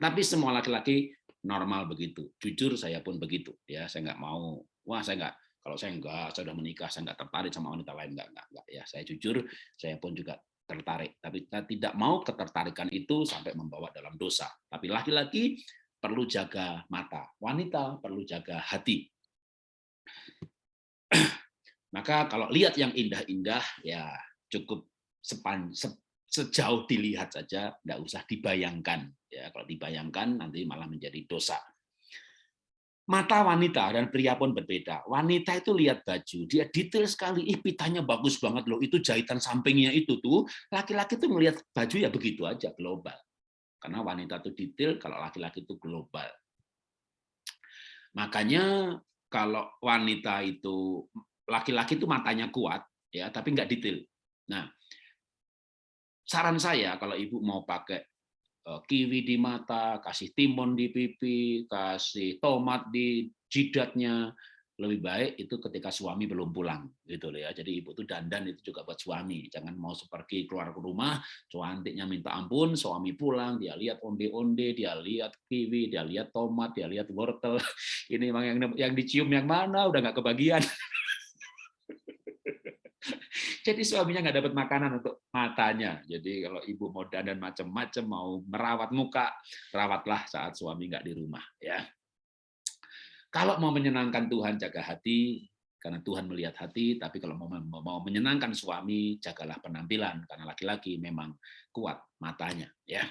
Tapi semua laki-laki normal begitu. Jujur saya pun begitu. Ya, saya nggak mau. Wah, saya nggak kalau saya enggak, saya sudah menikah, saya enggak tertarik sama wanita lain, enggak, enggak, enggak. Ya, saya jujur, saya pun juga tertarik. Tapi saya tidak mau ketertarikan itu sampai membawa dalam dosa. Tapi laki-laki perlu jaga mata, wanita perlu jaga hati. Maka kalau lihat yang indah-indah, ya cukup sepan, se, sejauh dilihat saja, enggak usah dibayangkan. Ya, kalau dibayangkan nanti malah menjadi dosa mata wanita dan pria pun berbeda. Wanita itu lihat baju, dia detail sekali, ih pitanya bagus banget loh, itu jahitan sampingnya itu tuh. Laki-laki tuh melihat baju ya begitu aja, global. Karena wanita itu detail, kalau laki-laki itu global. Makanya kalau wanita itu laki-laki itu matanya kuat ya, tapi nggak detail. Nah, saran saya kalau ibu mau pakai Eh, kiwi di mata, kasih timun di pipi, kasih tomat di jidatnya, lebih baik itu ketika suami belum pulang gitu loh ya. Jadi ibu tuh dandan itu juga buat suami. Jangan mau seperti keluar ke rumah, cantiknya minta ampun, suami pulang, dia lihat onde-onde, dia lihat kiwi, dia lihat tomat, dia lihat wortel. Ini yang yang dicium yang mana udah nggak kebagian. Jadi suaminya nggak dapat makanan untuk matanya. Jadi kalau ibu mau dandan macam-macam, mau merawat muka, rawatlah saat suami nggak di rumah. Ya. Kalau mau menyenangkan Tuhan, jaga hati, karena Tuhan melihat hati. Tapi kalau mau, mau menyenangkan suami, jagalah penampilan, karena laki-laki memang kuat matanya. Ya.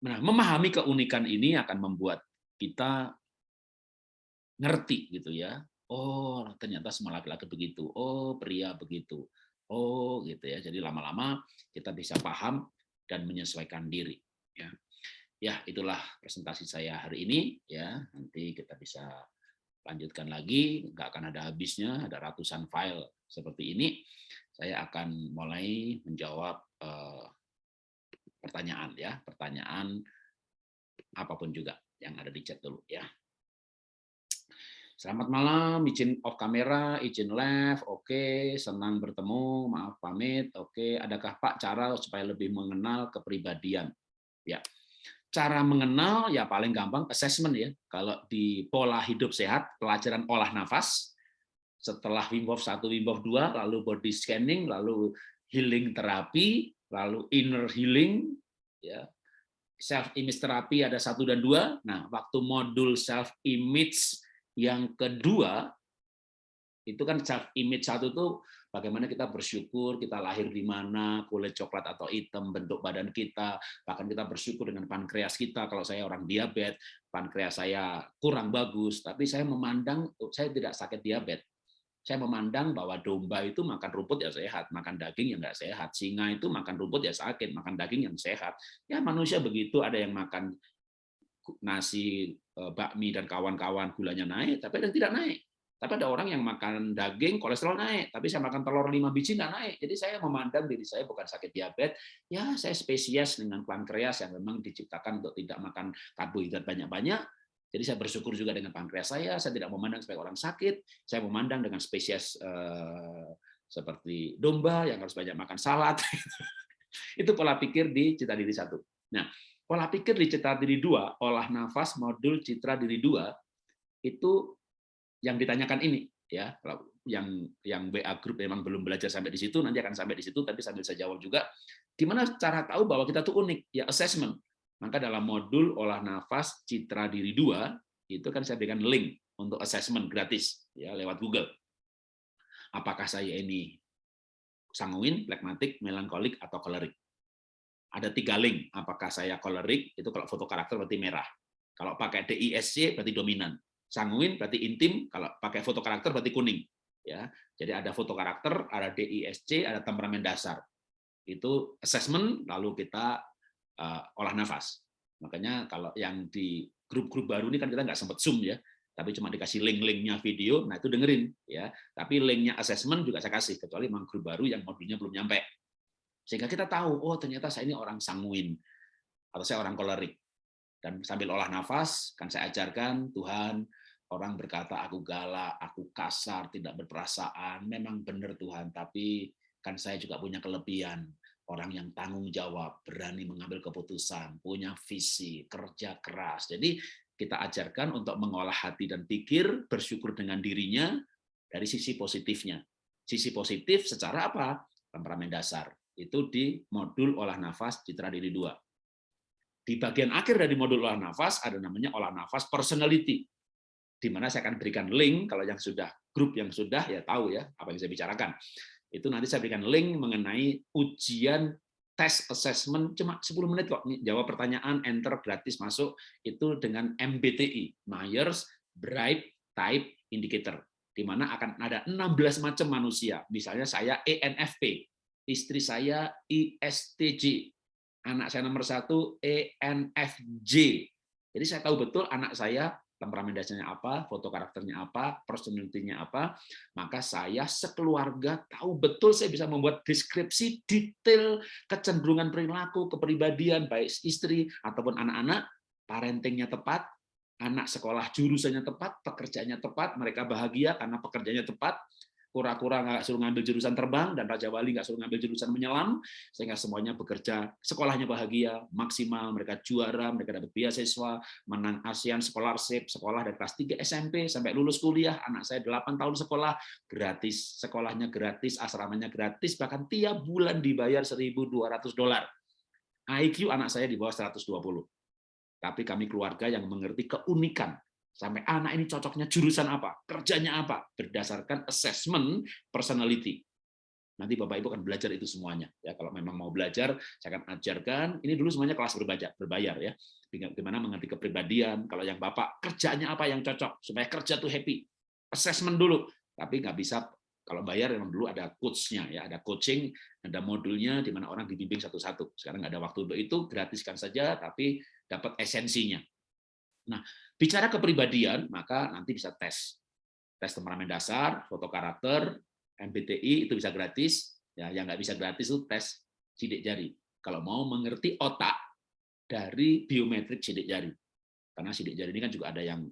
Nah, memahami keunikan ini akan membuat kita ngerti gitu ya. Oh, ternyata semua laki-laki begitu. Oh, pria begitu. Oh, gitu ya. Jadi lama-lama kita bisa paham dan menyesuaikan diri. Ya, ya itulah presentasi saya hari ini. Ya, nanti kita bisa lanjutkan lagi. Nggak akan ada habisnya. Ada ratusan file seperti ini. Saya akan mulai menjawab eh, pertanyaan ya, pertanyaan apa pun juga yang ada di chat dulu ya. Selamat malam, izin off kamera, izin live, oke, senang bertemu, maaf pamit, oke. Adakah Pak cara supaya lebih mengenal kepribadian? Ya, cara mengenal ya paling gampang assessment ya. Kalau di pola hidup sehat, pelajaran olah nafas, setelah Wim Hof 1, Wim Hof 2, lalu body scanning, lalu healing terapi, lalu inner healing, ya self image terapi ada satu dan dua. Nah, waktu modul self image yang kedua, itu kan self image satu tuh bagaimana kita bersyukur kita lahir di mana, kulit coklat atau hitam, bentuk badan kita, bahkan kita bersyukur dengan pankreas kita. Kalau saya orang diabetes, pankreas saya kurang bagus, tapi saya memandang saya tidak sakit diabetes. Saya memandang bahwa domba itu makan rumput ya sehat, makan daging yang nggak sehat. Singa itu makan rumput ya sakit, makan daging yang sehat. Ya manusia begitu, ada yang makan nasi bakmi dan kawan-kawan gulanya naik, tapi ada yang tidak naik. Tapi ada orang yang makan daging, kolesterol naik. Tapi saya makan telur lima biji nggak naik. Jadi saya memandang diri saya bukan sakit diabetes. Ya, saya spesies dengan pankreas yang memang diciptakan untuk tidak makan karbohidrat banyak-banyak. Jadi saya bersyukur juga dengan pankreas saya. Saya tidak memandang sebagai orang sakit. Saya memandang dengan spesies eh, seperti domba yang harus banyak makan salad. Itu pola pikir di cita diri satu. Nah, Pola pikir di citra diri dua, olah nafas modul citra diri dua, itu yang ditanyakan ini ya. Yang yang WA grup memang belum belajar sampai di situ nanti akan sampai di situ tapi sambil saya jawab juga gimana cara tahu bahwa kita tuh unik? Ya assessment. Maka dalam modul olah nafas citra diri dua itu kan saya berikan link untuk assessment gratis ya lewat Google. Apakah saya ini sanguin, plekmatik, melankolik atau kolerik ada tiga link. Apakah saya kolerik, itu kalau foto karakter berarti merah. Kalau pakai DISC berarti dominan. Sanguin berarti intim, kalau pakai foto karakter berarti kuning. Ya, Jadi ada foto karakter, ada DISC, ada temperamen dasar. Itu assessment, lalu kita uh, olah nafas. Makanya kalau yang di grup-grup baru ini kan kita nggak sempat zoom ya, tapi cuma dikasih link-linknya video, nah itu dengerin ya. Tapi linknya assessment juga saya kasih, kecuali memang grup baru yang modulnya belum nyampe. Sehingga kita tahu, oh ternyata saya ini orang sanguin atau saya orang kolerik. Dan sambil olah nafas, kan saya ajarkan Tuhan, orang berkata aku galak, aku kasar, tidak berperasaan, memang benar Tuhan, tapi kan saya juga punya kelebihan orang yang tanggung jawab, berani mengambil keputusan, punya visi, kerja keras. Jadi kita ajarkan untuk mengolah hati dan pikir, bersyukur dengan dirinya dari sisi positifnya. Sisi positif secara apa? Temperamen dasar. Itu di modul olah nafas citra diri dua. Di bagian akhir dari modul olah nafas ada namanya olah nafas personality. Di mana saya akan berikan link kalau yang sudah grup yang sudah ya tahu ya apa yang saya bicarakan itu nanti saya berikan link mengenai ujian tes assessment cuma 10 menit kok. Jawab pertanyaan, enter gratis masuk itu dengan MBTI, Myers Bright Type Indicator di mana akan ada 16 macam manusia. Misalnya saya ENFP, istri saya ISTJ, anak saya nomor satu ENFJ. Jadi saya tahu betul anak saya temperamen dasarnya apa, foto karakternya apa, personality-nya apa, maka saya sekeluarga tahu betul saya bisa membuat deskripsi detail kecenderungan perilaku, kepribadian, baik istri ataupun anak-anak, parentingnya tepat, anak sekolah jurusannya tepat, pekerjaannya tepat, mereka bahagia karena pekerjaannya tepat, kura-kura nggak suruh ngambil jurusan terbang dan Raja Wali nggak suruh ngambil jurusan menyelam sehingga semuanya bekerja sekolahnya bahagia maksimal. Mereka juara mereka dapat beasiswa menang ASEAN Scholarship sekolah dari kelas 3 SMP sampai lulus kuliah. Anak saya 8 tahun sekolah gratis. Sekolahnya gratis asramanya gratis bahkan tiap bulan dibayar 1.200 dolar. IQ anak saya di bawah 120 tapi kami keluarga yang mengerti keunikan sampai anak ini cocoknya jurusan apa, kerjanya apa, berdasarkan assessment personality. Nanti Bapak Ibu akan belajar itu semuanya. Ya, kalau memang mau belajar, saya akan ajarkan. Ini dulu semuanya kelas berbayar, berbayar ya. Bagaimana mengerti kepribadian. Kalau yang Bapak kerjanya apa yang cocok supaya kerja tuh happy. Assessment dulu. Tapi nggak bisa kalau bayar memang dulu ada coachnya ya, ada coaching, ada modulnya di mana orang dibimbing satu-satu. Sekarang nggak ada waktu untuk itu, gratiskan saja, tapi dapat esensinya. Nah, bicara kepribadian, maka nanti bisa tes. Tes temperamen dasar, foto karakter, MBTI itu bisa gratis. Ya, yang nggak bisa gratis itu tes sidik jari. Kalau mau mengerti otak dari biometrik sidik jari. Karena sidik jari ini kan juga ada yang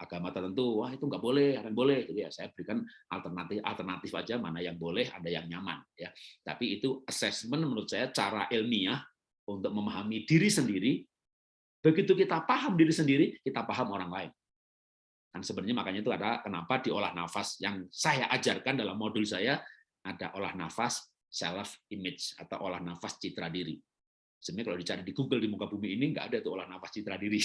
agama tertentu, wah itu nggak boleh, ada yang boleh. Jadi ya saya berikan alternatif alternatif aja mana yang boleh, ada yang nyaman. ya. Tapi itu assessment menurut saya cara ilmiah untuk memahami diri sendiri Begitu kita paham diri sendiri, kita paham orang lain. Dan sebenarnya makanya itu ada kenapa di olah nafas yang saya ajarkan dalam modul saya ada olah nafas self image atau olah nafas citra diri. Sebenarnya kalau dicari di Google di muka bumi ini nggak ada tuh olah nafas citra diri.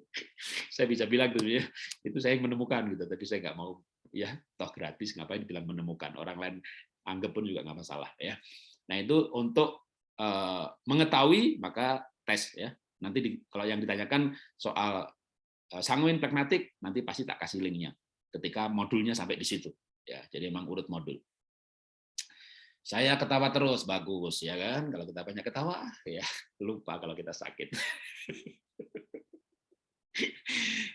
saya bisa bilang tuh ya, itu saya yang menemukan gitu. Tapi saya nggak mau ya toh gratis ngapain bilang menemukan orang lain anggap pun juga nggak masalah ya. Nah itu untuk uh, mengetahui maka tes ya Nanti di, kalau yang ditanyakan soal eh, sanguin pragmatik, nanti pasti tak kasih linknya ketika modulnya sampai di situ. Ya, jadi emang urut modul. Saya ketawa terus, bagus ya kan? Kalau kita banyak ketawa, ya lupa kalau kita sakit.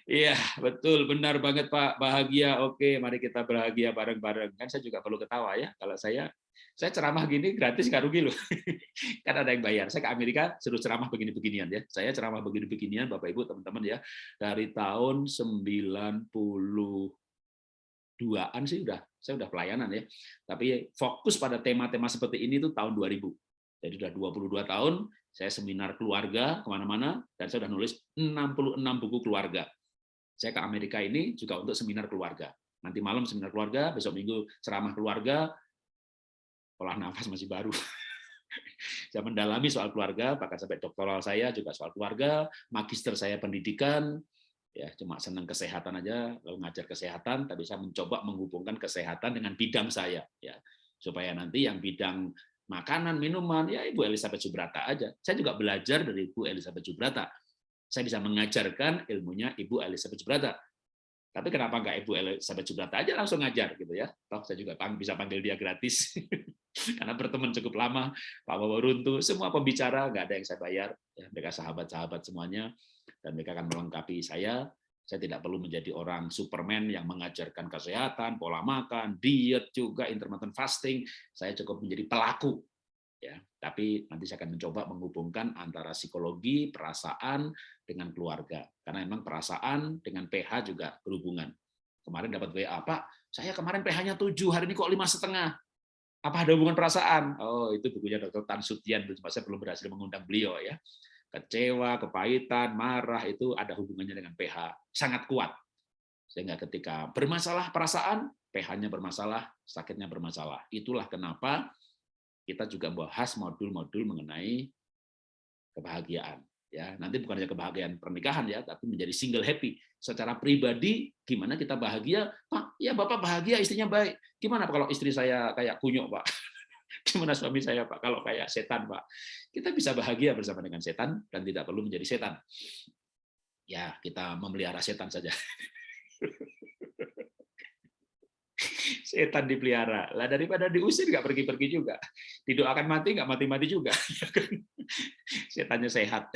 Iya, betul, benar banget Pak. Bahagia, oke, mari kita bahagia bareng-bareng. Kan saya juga perlu ketawa ya. Kalau saya saya ceramah gini gratis nggak rugi loh. kan ada yang bayar. Saya ke Amerika suruh ceramah begini-beginian ya. Saya ceramah begini-beginian Bapak Ibu teman-teman ya dari tahun 92-an sih udah saya udah pelayanan ya. Tapi fokus pada tema-tema seperti ini tuh tahun 2000. Jadi udah 22 tahun saya seminar keluarga ke mana-mana dan saya udah nulis 66 buku keluarga. Saya ke Amerika ini juga untuk seminar keluarga. Nanti malam seminar keluarga, besok minggu ceramah keluarga, olah nafas masih baru. saya mendalami soal keluarga, bahkan sampai doktoral saya juga soal keluarga, magister saya pendidikan, ya cuma senang kesehatan aja, lalu ngajar kesehatan, tapi saya mencoba menghubungkan kesehatan dengan bidang saya, ya supaya nanti yang bidang makanan, minuman, ya Ibu Elizabeth Subrata aja. Saya juga belajar dari Ibu Elizabeth Subrata. Saya bisa mengajarkan ilmunya Ibu Elizabeth Subrata. Tapi kenapa nggak Ibu Elizabeth Subrata aja langsung ngajar gitu ya? Toh saya juga bisa panggil dia gratis. Karena berteman cukup lama, Pak Bawa Runtuh, semua pembicara nggak ada yang saya bayar. Ya, mereka sahabat-sahabat semuanya, dan mereka akan melengkapi saya. Saya tidak perlu menjadi orang Superman yang mengajarkan kesehatan, pola makan, diet juga, intermittent fasting. Saya cukup menjadi pelaku. Ya, tapi nanti saya akan mencoba menghubungkan antara psikologi, perasaan dengan keluarga. Karena memang perasaan dengan PH juga berhubungan. Kemarin dapat WA, Pak, saya kemarin PH-nya 7, hari ini kok lima setengah. Apa ada hubungan perasaan? Oh, itu bukunya Dr. Tan Sutian, saya belum berhasil mengundang beliau ya kecewa, kepahitan, marah itu ada hubungannya dengan pH sangat kuat. Sehingga ketika bermasalah perasaan, pH-nya bermasalah, sakitnya bermasalah. Itulah kenapa kita juga bahas modul-modul mengenai kebahagiaan. Ya, nanti bukan hanya kebahagiaan pernikahan ya, tapi menjadi single happy. Secara pribadi, gimana kita bahagia? Pak, ya Bapak bahagia, istrinya baik. Gimana kalau istri saya kayak kunyuk, Pak? Gimana suami saya, Pak? Kalau kayak setan, Pak. Kita bisa bahagia bersama dengan setan dan tidak perlu menjadi setan. Ya, kita memelihara setan saja. setan dipelihara. Lah daripada diusir nggak pergi-pergi juga. Didoakan mati nggak mati-mati juga. Setannya sehat.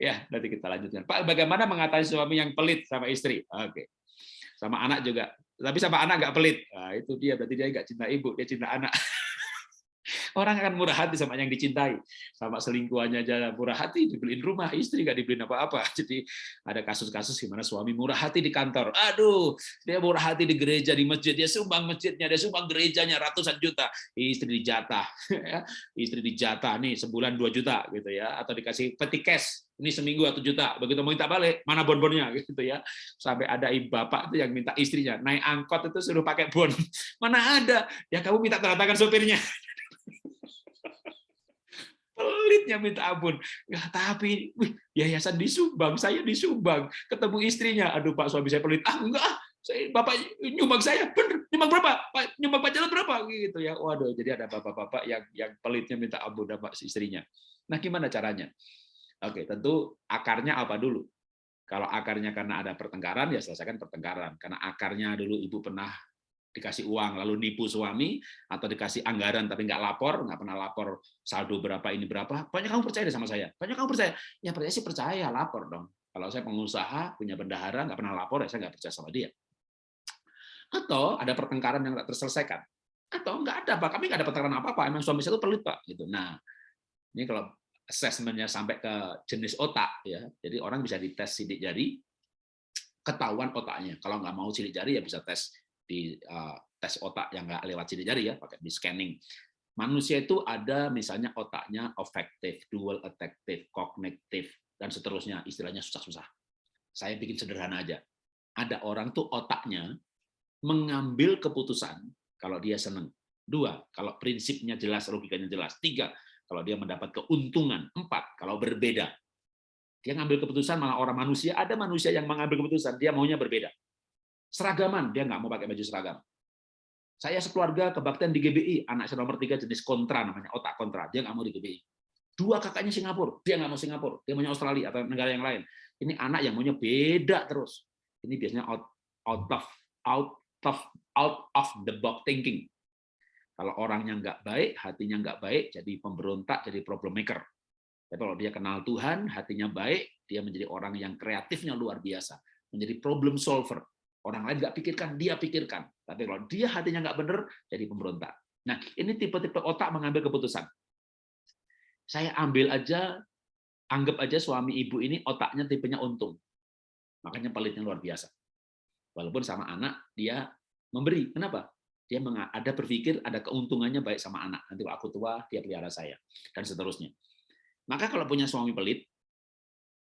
Ya, nanti kita lanjutkan. Pak, bagaimana mengatasi suami yang pelit sama istri? Oke. Sama anak juga. Tapi sama anak nggak pelit. Nah, itu dia berarti dia nggak cinta ibu, dia cinta anak. Orang akan murah hati sama yang dicintai. Sama selingkuhannya aja murah hati, dibeliin rumah, istri nggak dibeliin apa-apa. Jadi ada kasus-kasus gimana suami murah hati di kantor. Aduh, dia murah hati di gereja, di masjid. Dia sumbang masjidnya, dia sumbang gerejanya ratusan juta. Istri dijatah. Ya. Istri dijatah nih sebulan 2 juta gitu ya. Atau dikasih peti cash ini seminggu atau juta begitu mau minta balik mana bon-bonnya gitu ya sampai ada ibu bapak itu yang minta istrinya naik angkot itu suruh pakai bon mana ada ya kamu minta tanda tangan sopirnya pelitnya minta ampun. Ya, tapi wih, yayasan disumbang, saya disumbang. Ketemu istrinya, aduh Pak suami saya pelit. Ah enggak, saya bapak nyumbang saya. Bener nyumbang berapa? Pak nyumbang pacaran berapa? Gitu ya. Waduh jadi ada bapak-bapak yang yang pelitnya minta ampun sama istrinya. Nah gimana caranya? Oke tentu akarnya apa dulu? Kalau akarnya karena ada pertengkaran ya selesaikan pertengkaran. Karena akarnya dulu ibu pernah dikasih uang lalu nipu suami atau dikasih anggaran tapi nggak lapor nggak pernah lapor saldo berapa ini berapa banyak kamu percaya sama saya banyak kamu percaya. Ya percaya sih percaya lapor dong. Kalau saya pengusaha punya bendahara nggak pernah lapor ya saya nggak percaya sama dia. Atau ada pertengkaran yang nggak terselesaikan. Atau nggak ada pak. Kami nggak ada pertengkaran apa apa emang suami saya itu pelit pak gitu. Nah ini kalau asesmennya sampai ke jenis otak ya jadi orang bisa dites sidik jari ketahuan otaknya. Kalau nggak mau sidik jari ya bisa tes di uh, tes otak yang nggak lewat sidik jari ya, pakai di scanning. Manusia itu ada misalnya otaknya affective, dual affective, cognitive, dan seterusnya. Istilahnya susah-susah. Saya bikin sederhana aja. Ada orang tuh otaknya mengambil keputusan kalau dia senang. Dua, kalau prinsipnya jelas, logikanya jelas. Tiga, kalau dia mendapat keuntungan. Empat, kalau berbeda. Dia ngambil keputusan malah orang manusia, ada manusia yang mengambil keputusan, dia maunya berbeda. Seragaman, dia nggak mau pakai baju seragam. Saya sekeluarga kebaktian di GBI, anak saya nomor tiga jenis kontra, namanya otak kontra, dia nggak mau di GBI. Dua kakaknya Singapura, dia nggak mau Singapura, dia maunya Australia atau negara yang lain. Ini anak yang maunya beda terus. Ini biasanya out, out of out of out of the box thinking. Kalau orangnya nggak baik, hatinya nggak baik, jadi pemberontak, jadi problem maker. Tapi kalau dia kenal Tuhan, hatinya baik, dia menjadi orang yang kreatifnya luar biasa, menjadi problem solver. Orang lain nggak pikirkan, dia pikirkan. Tapi kalau dia hatinya nggak benar, jadi pemberontak. Nah, ini tipe-tipe otak mengambil keputusan. Saya ambil aja, anggap aja suami ibu ini otaknya tipenya untung. Makanya pelitnya luar biasa. Walaupun sama anak, dia memberi. Kenapa? Dia ada berpikir ada keuntungannya baik sama anak. Nanti waktu aku tua, dia pelihara saya. Dan seterusnya. Maka kalau punya suami pelit,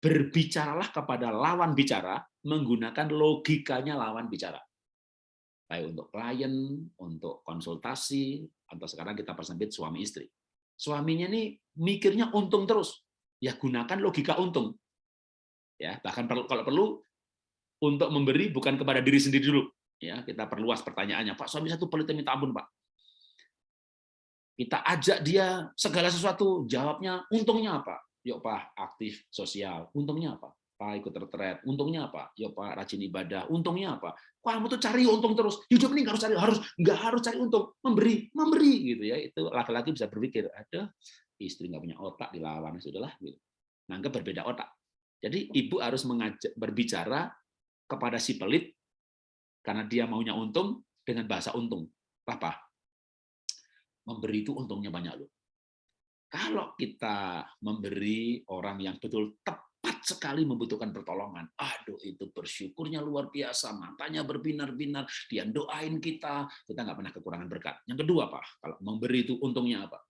berbicaralah kepada lawan bicara menggunakan logikanya lawan bicara. Baik untuk klien, untuk konsultasi, atau sekarang kita persempit suami istri. Suaminya ini mikirnya untung terus. Ya gunakan logika untung. Ya, bahkan perlu kalau perlu untuk memberi bukan kepada diri sendiri dulu. Ya, kita perluas pertanyaannya. Pak, suami satu pelit minta ampun, Pak. Kita ajak dia segala sesuatu, jawabnya untungnya apa? Yuk Pak, aktif sosial. Untungnya apa? Pak ikut retret. Untungnya apa? Yuk Pak, rajin ibadah. Untungnya apa? Kamu tuh cari untung terus. Hidup ini harus cari harus nggak harus cari untung, memberi, memberi gitu ya. Itu laki-laki bisa berpikir, ada istri nggak punya otak dilawan sudahlah gitu. Nganggap berbeda otak. Jadi ibu harus mengajak berbicara kepada si pelit karena dia maunya untung dengan bahasa untung. Apa? Memberi itu untungnya banyak loh. Kalau kita memberi orang yang betul tepat sekali membutuhkan pertolongan, aduh itu bersyukurnya luar biasa, matanya berbinar-binar, dia doain kita, kita nggak pernah kekurangan berkat. Yang kedua apa? Kalau memberi itu untungnya apa?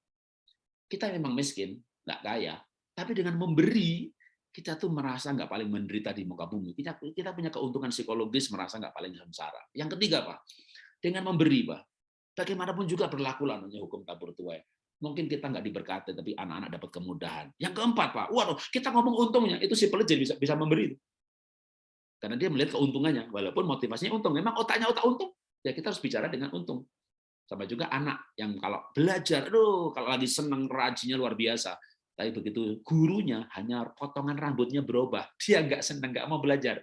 Kita memang miskin, nggak kaya, tapi dengan memberi kita tuh merasa nggak paling menderita di muka bumi. Kita, kita punya keuntungan psikologis merasa nggak paling sengsara. Yang ketiga, Pak, dengan memberi, Pak, bagaimanapun juga berlaku lah hukum tabur tuai. Mungkin kita nggak diberkati, tapi anak-anak dapat kemudahan. Yang keempat, Pak, waduh, kita ngomong untungnya, itu si pelit bisa bisa memberi. Karena dia melihat keuntungannya, walaupun motivasinya untung. Memang otaknya otak untung, ya kita harus bicara dengan untung. Sama juga anak yang kalau belajar, aduh, kalau lagi senang rajinnya luar biasa, tapi begitu gurunya hanya potongan rambutnya berubah, dia nggak senang, nggak mau belajar.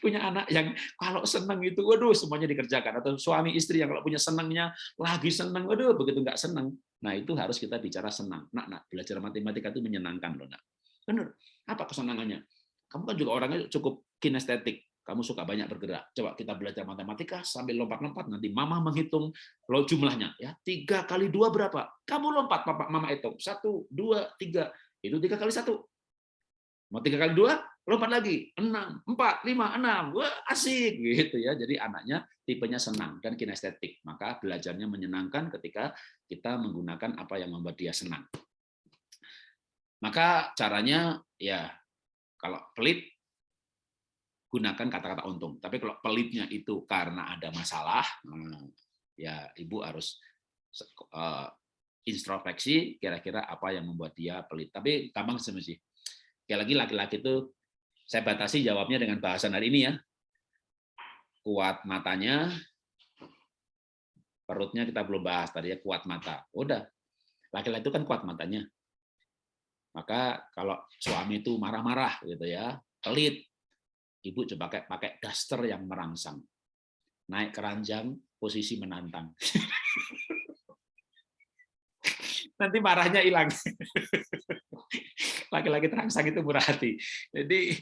Punya anak yang kalau senang itu, waduh semuanya dikerjakan. Atau suami istri yang kalau punya senangnya lagi senang, waduh begitu nggak senang. Nah itu harus kita bicara senang. Nak, nak belajar matematika itu menyenangkan loh, nak. Benar. Apa kesenangannya? Kamu kan juga orangnya cukup kinestetik kamu suka banyak bergerak. Coba kita belajar matematika sambil lompat-lompat, nanti mama menghitung lo jumlahnya. ya Tiga kali dua berapa? Kamu lompat, papa, mama hitung. Satu, dua, tiga. Itu tiga kali satu. Mau tiga kali dua, lompat lagi. Enam, empat, lima, enam. Wah, asik. gitu ya. Jadi anaknya tipenya senang dan kinestetik. Maka belajarnya menyenangkan ketika kita menggunakan apa yang membuat dia senang. Maka caranya ya kalau pelit gunakan kata-kata untung. Tapi kalau pelitnya itu karena ada masalah, hmm, ya ibu harus uh, introspeksi kira-kira apa yang membuat dia pelit. Tapi gampang sih. Sekali lagi laki-laki itu saya batasi jawabnya dengan bahasan hari ini ya. Kuat matanya, perutnya kita belum bahas tadi ya kuat mata. Udah, laki-laki itu kan kuat matanya. Maka kalau suami itu marah-marah gitu ya, pelit, Ibu coba pakai pakai daster yang merangsang. Naik keranjang, posisi menantang. Nanti marahnya hilang. Laki-laki terangsang itu murah hati. Jadi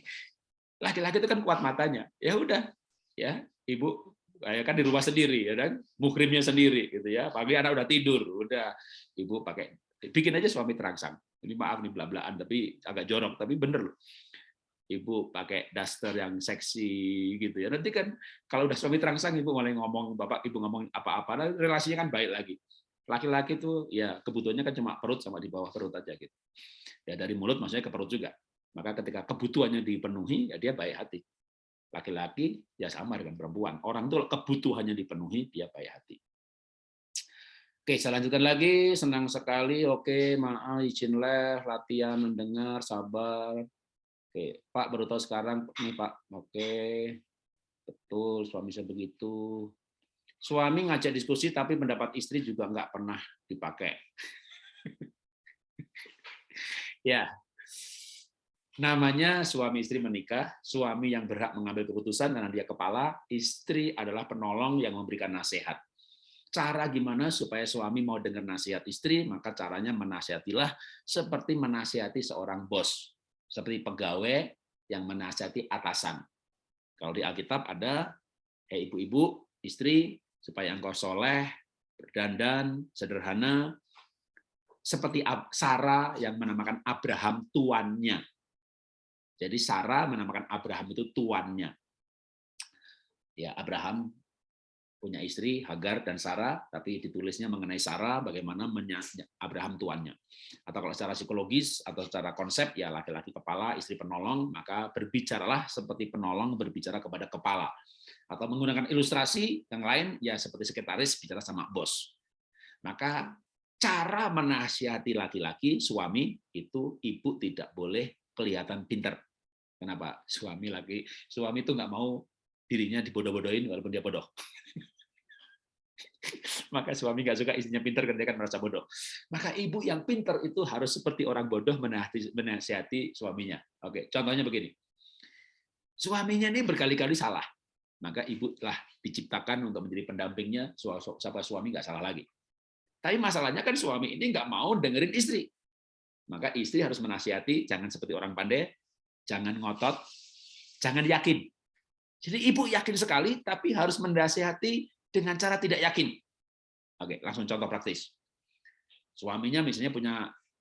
laki-laki itu kan kuat matanya. Ya udah, ya ibu kayak kan di rumah sendiri ya kan mukrimnya sendiri gitu ya pagi anak udah tidur udah ibu pakai bikin aja suami terangsang ini maaf nih bla-blaan tapi agak jorok tapi bener loh ibu pakai daster yang seksi gitu ya. Nanti kan kalau udah suami terangsang ibu mulai ngomong bapak ibu ngomong apa-apa, nah, relasinya kan baik lagi. Laki-laki itu ya kebutuhannya kan cuma perut sama di bawah perut aja gitu. Ya dari mulut maksudnya ke perut juga. Maka ketika kebutuhannya dipenuhi ya dia baik hati. Laki-laki ya sama dengan perempuan. Orang itu kebutuhannya dipenuhi dia baik hati. Oke, saya lanjutkan lagi. Senang sekali. Oke, maaf, izin leh, latihan mendengar, sabar. Oke, Pak baru tahu sekarang nih Pak. Oke, betul suami saya begitu. Suami ngajak diskusi tapi pendapat istri juga nggak pernah dipakai. ya, namanya suami istri menikah, suami yang berhak mengambil keputusan karena dia kepala, istri adalah penolong yang memberikan nasihat. Cara gimana supaya suami mau dengar nasihat istri, maka caranya menasihatilah seperti menasihati seorang bos seperti pegawai yang menasihati atasan. Kalau di Alkitab ada, eh ibu-ibu, istri, supaya engkau soleh, berdandan, sederhana, seperti Sarah yang menamakan Abraham tuannya. Jadi Sarah menamakan Abraham itu tuannya. Ya, Abraham punya istri Hagar dan Sarah, tapi ditulisnya mengenai Sarah bagaimana Abraham tuannya. Atau kalau secara psikologis atau secara konsep ya laki-laki kepala, istri penolong, maka berbicaralah seperti penolong berbicara kepada kepala. Atau menggunakan ilustrasi yang lain ya seperti sekretaris bicara sama bos. Maka cara menasihati laki-laki suami itu ibu tidak boleh kelihatan pinter. Kenapa? Suami lagi suami itu nggak mau dirinya dibodoh-bodohin walaupun dia bodoh. Maka suami nggak suka istrinya pinter karena dia kan merasa bodoh. Maka ibu yang pinter itu harus seperti orang bodoh menasihati suaminya. Oke, contohnya begini. Suaminya ini berkali-kali salah. Maka ibu telah diciptakan untuk menjadi pendampingnya, siapa suami nggak salah lagi. Tapi masalahnya kan suami ini nggak mau dengerin istri. Maka istri harus menasihati, jangan seperti orang pandai, jangan ngotot, Jangan yakin. Jadi ibu yakin sekali, tapi harus mendasihati dengan cara tidak yakin. Oke, langsung contoh praktis. Suaminya misalnya punya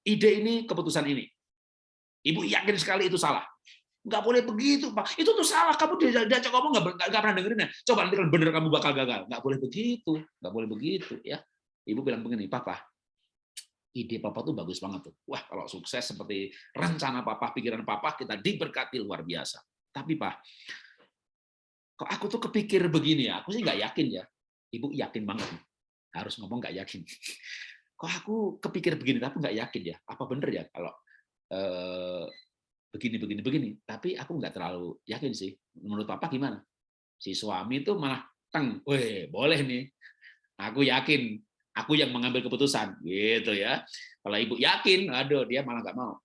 ide ini, keputusan ini. Ibu yakin sekali itu salah. Nggak boleh begitu, Pak. Itu tuh salah. Kamu diajak ngomong nggak, nggak pernah dengerin ya. Coba nanti kalau bener kamu bakal gagal. Nggak boleh begitu. Nggak boleh begitu. ya. Ibu bilang begini, Papa, ide papa tuh bagus banget tuh. Wah, kalau sukses seperti rencana papa, pikiran papa, kita diberkati luar biasa. Tapi Pak, kok aku tuh kepikir begini ya, aku sih nggak yakin ya. Ibu yakin banget. Harus ngomong nggak yakin. Kok aku kepikir begini, tapi nggak yakin ya. Apa bener ya kalau eh, begini, begini, begini. Tapi aku nggak terlalu yakin sih. Menurut papa gimana? Si suami itu malah teng, weh boleh nih. Aku yakin. Aku yang mengambil keputusan. Gitu ya. Kalau ibu yakin aduh dia malah nggak mau.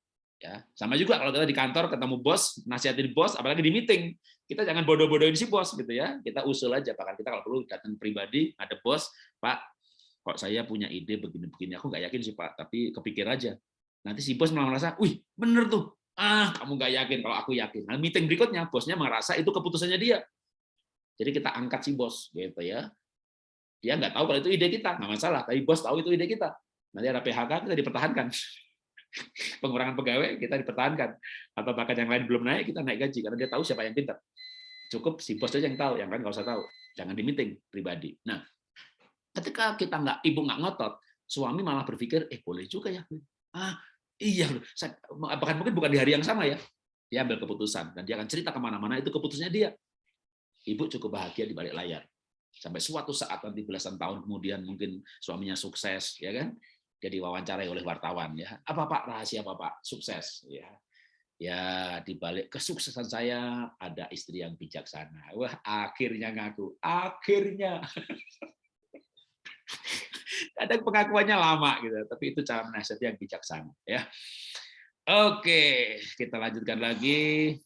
Ya sama juga kalau kita di kantor ketemu bos nasihatin bos apalagi di meeting kita jangan bodoh-bodohin si bos gitu ya. Kita usul aja bahkan kita kalau perlu datang pribadi ada bos pak kok saya punya ide begini-begini? Aku nggak yakin sih pak. Tapi kepikir aja. Nanti si bos malah merasa wih bener tuh ah kamu nggak yakin kalau aku yakin nah meeting berikutnya bosnya merasa itu keputusannya dia jadi kita angkat si bos gitu ya dia nggak tahu kalau itu ide kita, nggak masalah. Tapi bos tahu itu ide kita. Nanti ada PHK kita dipertahankan. Pengurangan pegawai kita dipertahankan. Atau bahkan yang lain belum naik, kita naik gaji karena dia tahu siapa yang pintar. Cukup si bos aja yang tahu, yang lain nggak usah tahu. Jangan di meeting pribadi. Nah, ketika kita nggak ibu nggak ngotot, suami malah berpikir, eh boleh juga ya. Ah, iya, bahkan mungkin bukan di hari yang sama ya. Dia ambil keputusan dan dia akan cerita ke mana-mana itu keputusannya dia. Ibu cukup bahagia di balik layar. Sampai suatu saat nanti belasan tahun kemudian mungkin suaminya sukses ya kan? Jadi wawancarai oleh wartawan ya. Apa pak? Rahasia apa pak? Sukses ya. Ya di balik kesuksesan saya ada istri yang bijaksana. Wah akhirnya ngaku. Akhirnya kadang pengakuannya lama gitu tapi itu cara menasihati yang bijaksana ya oke kita lanjutkan lagi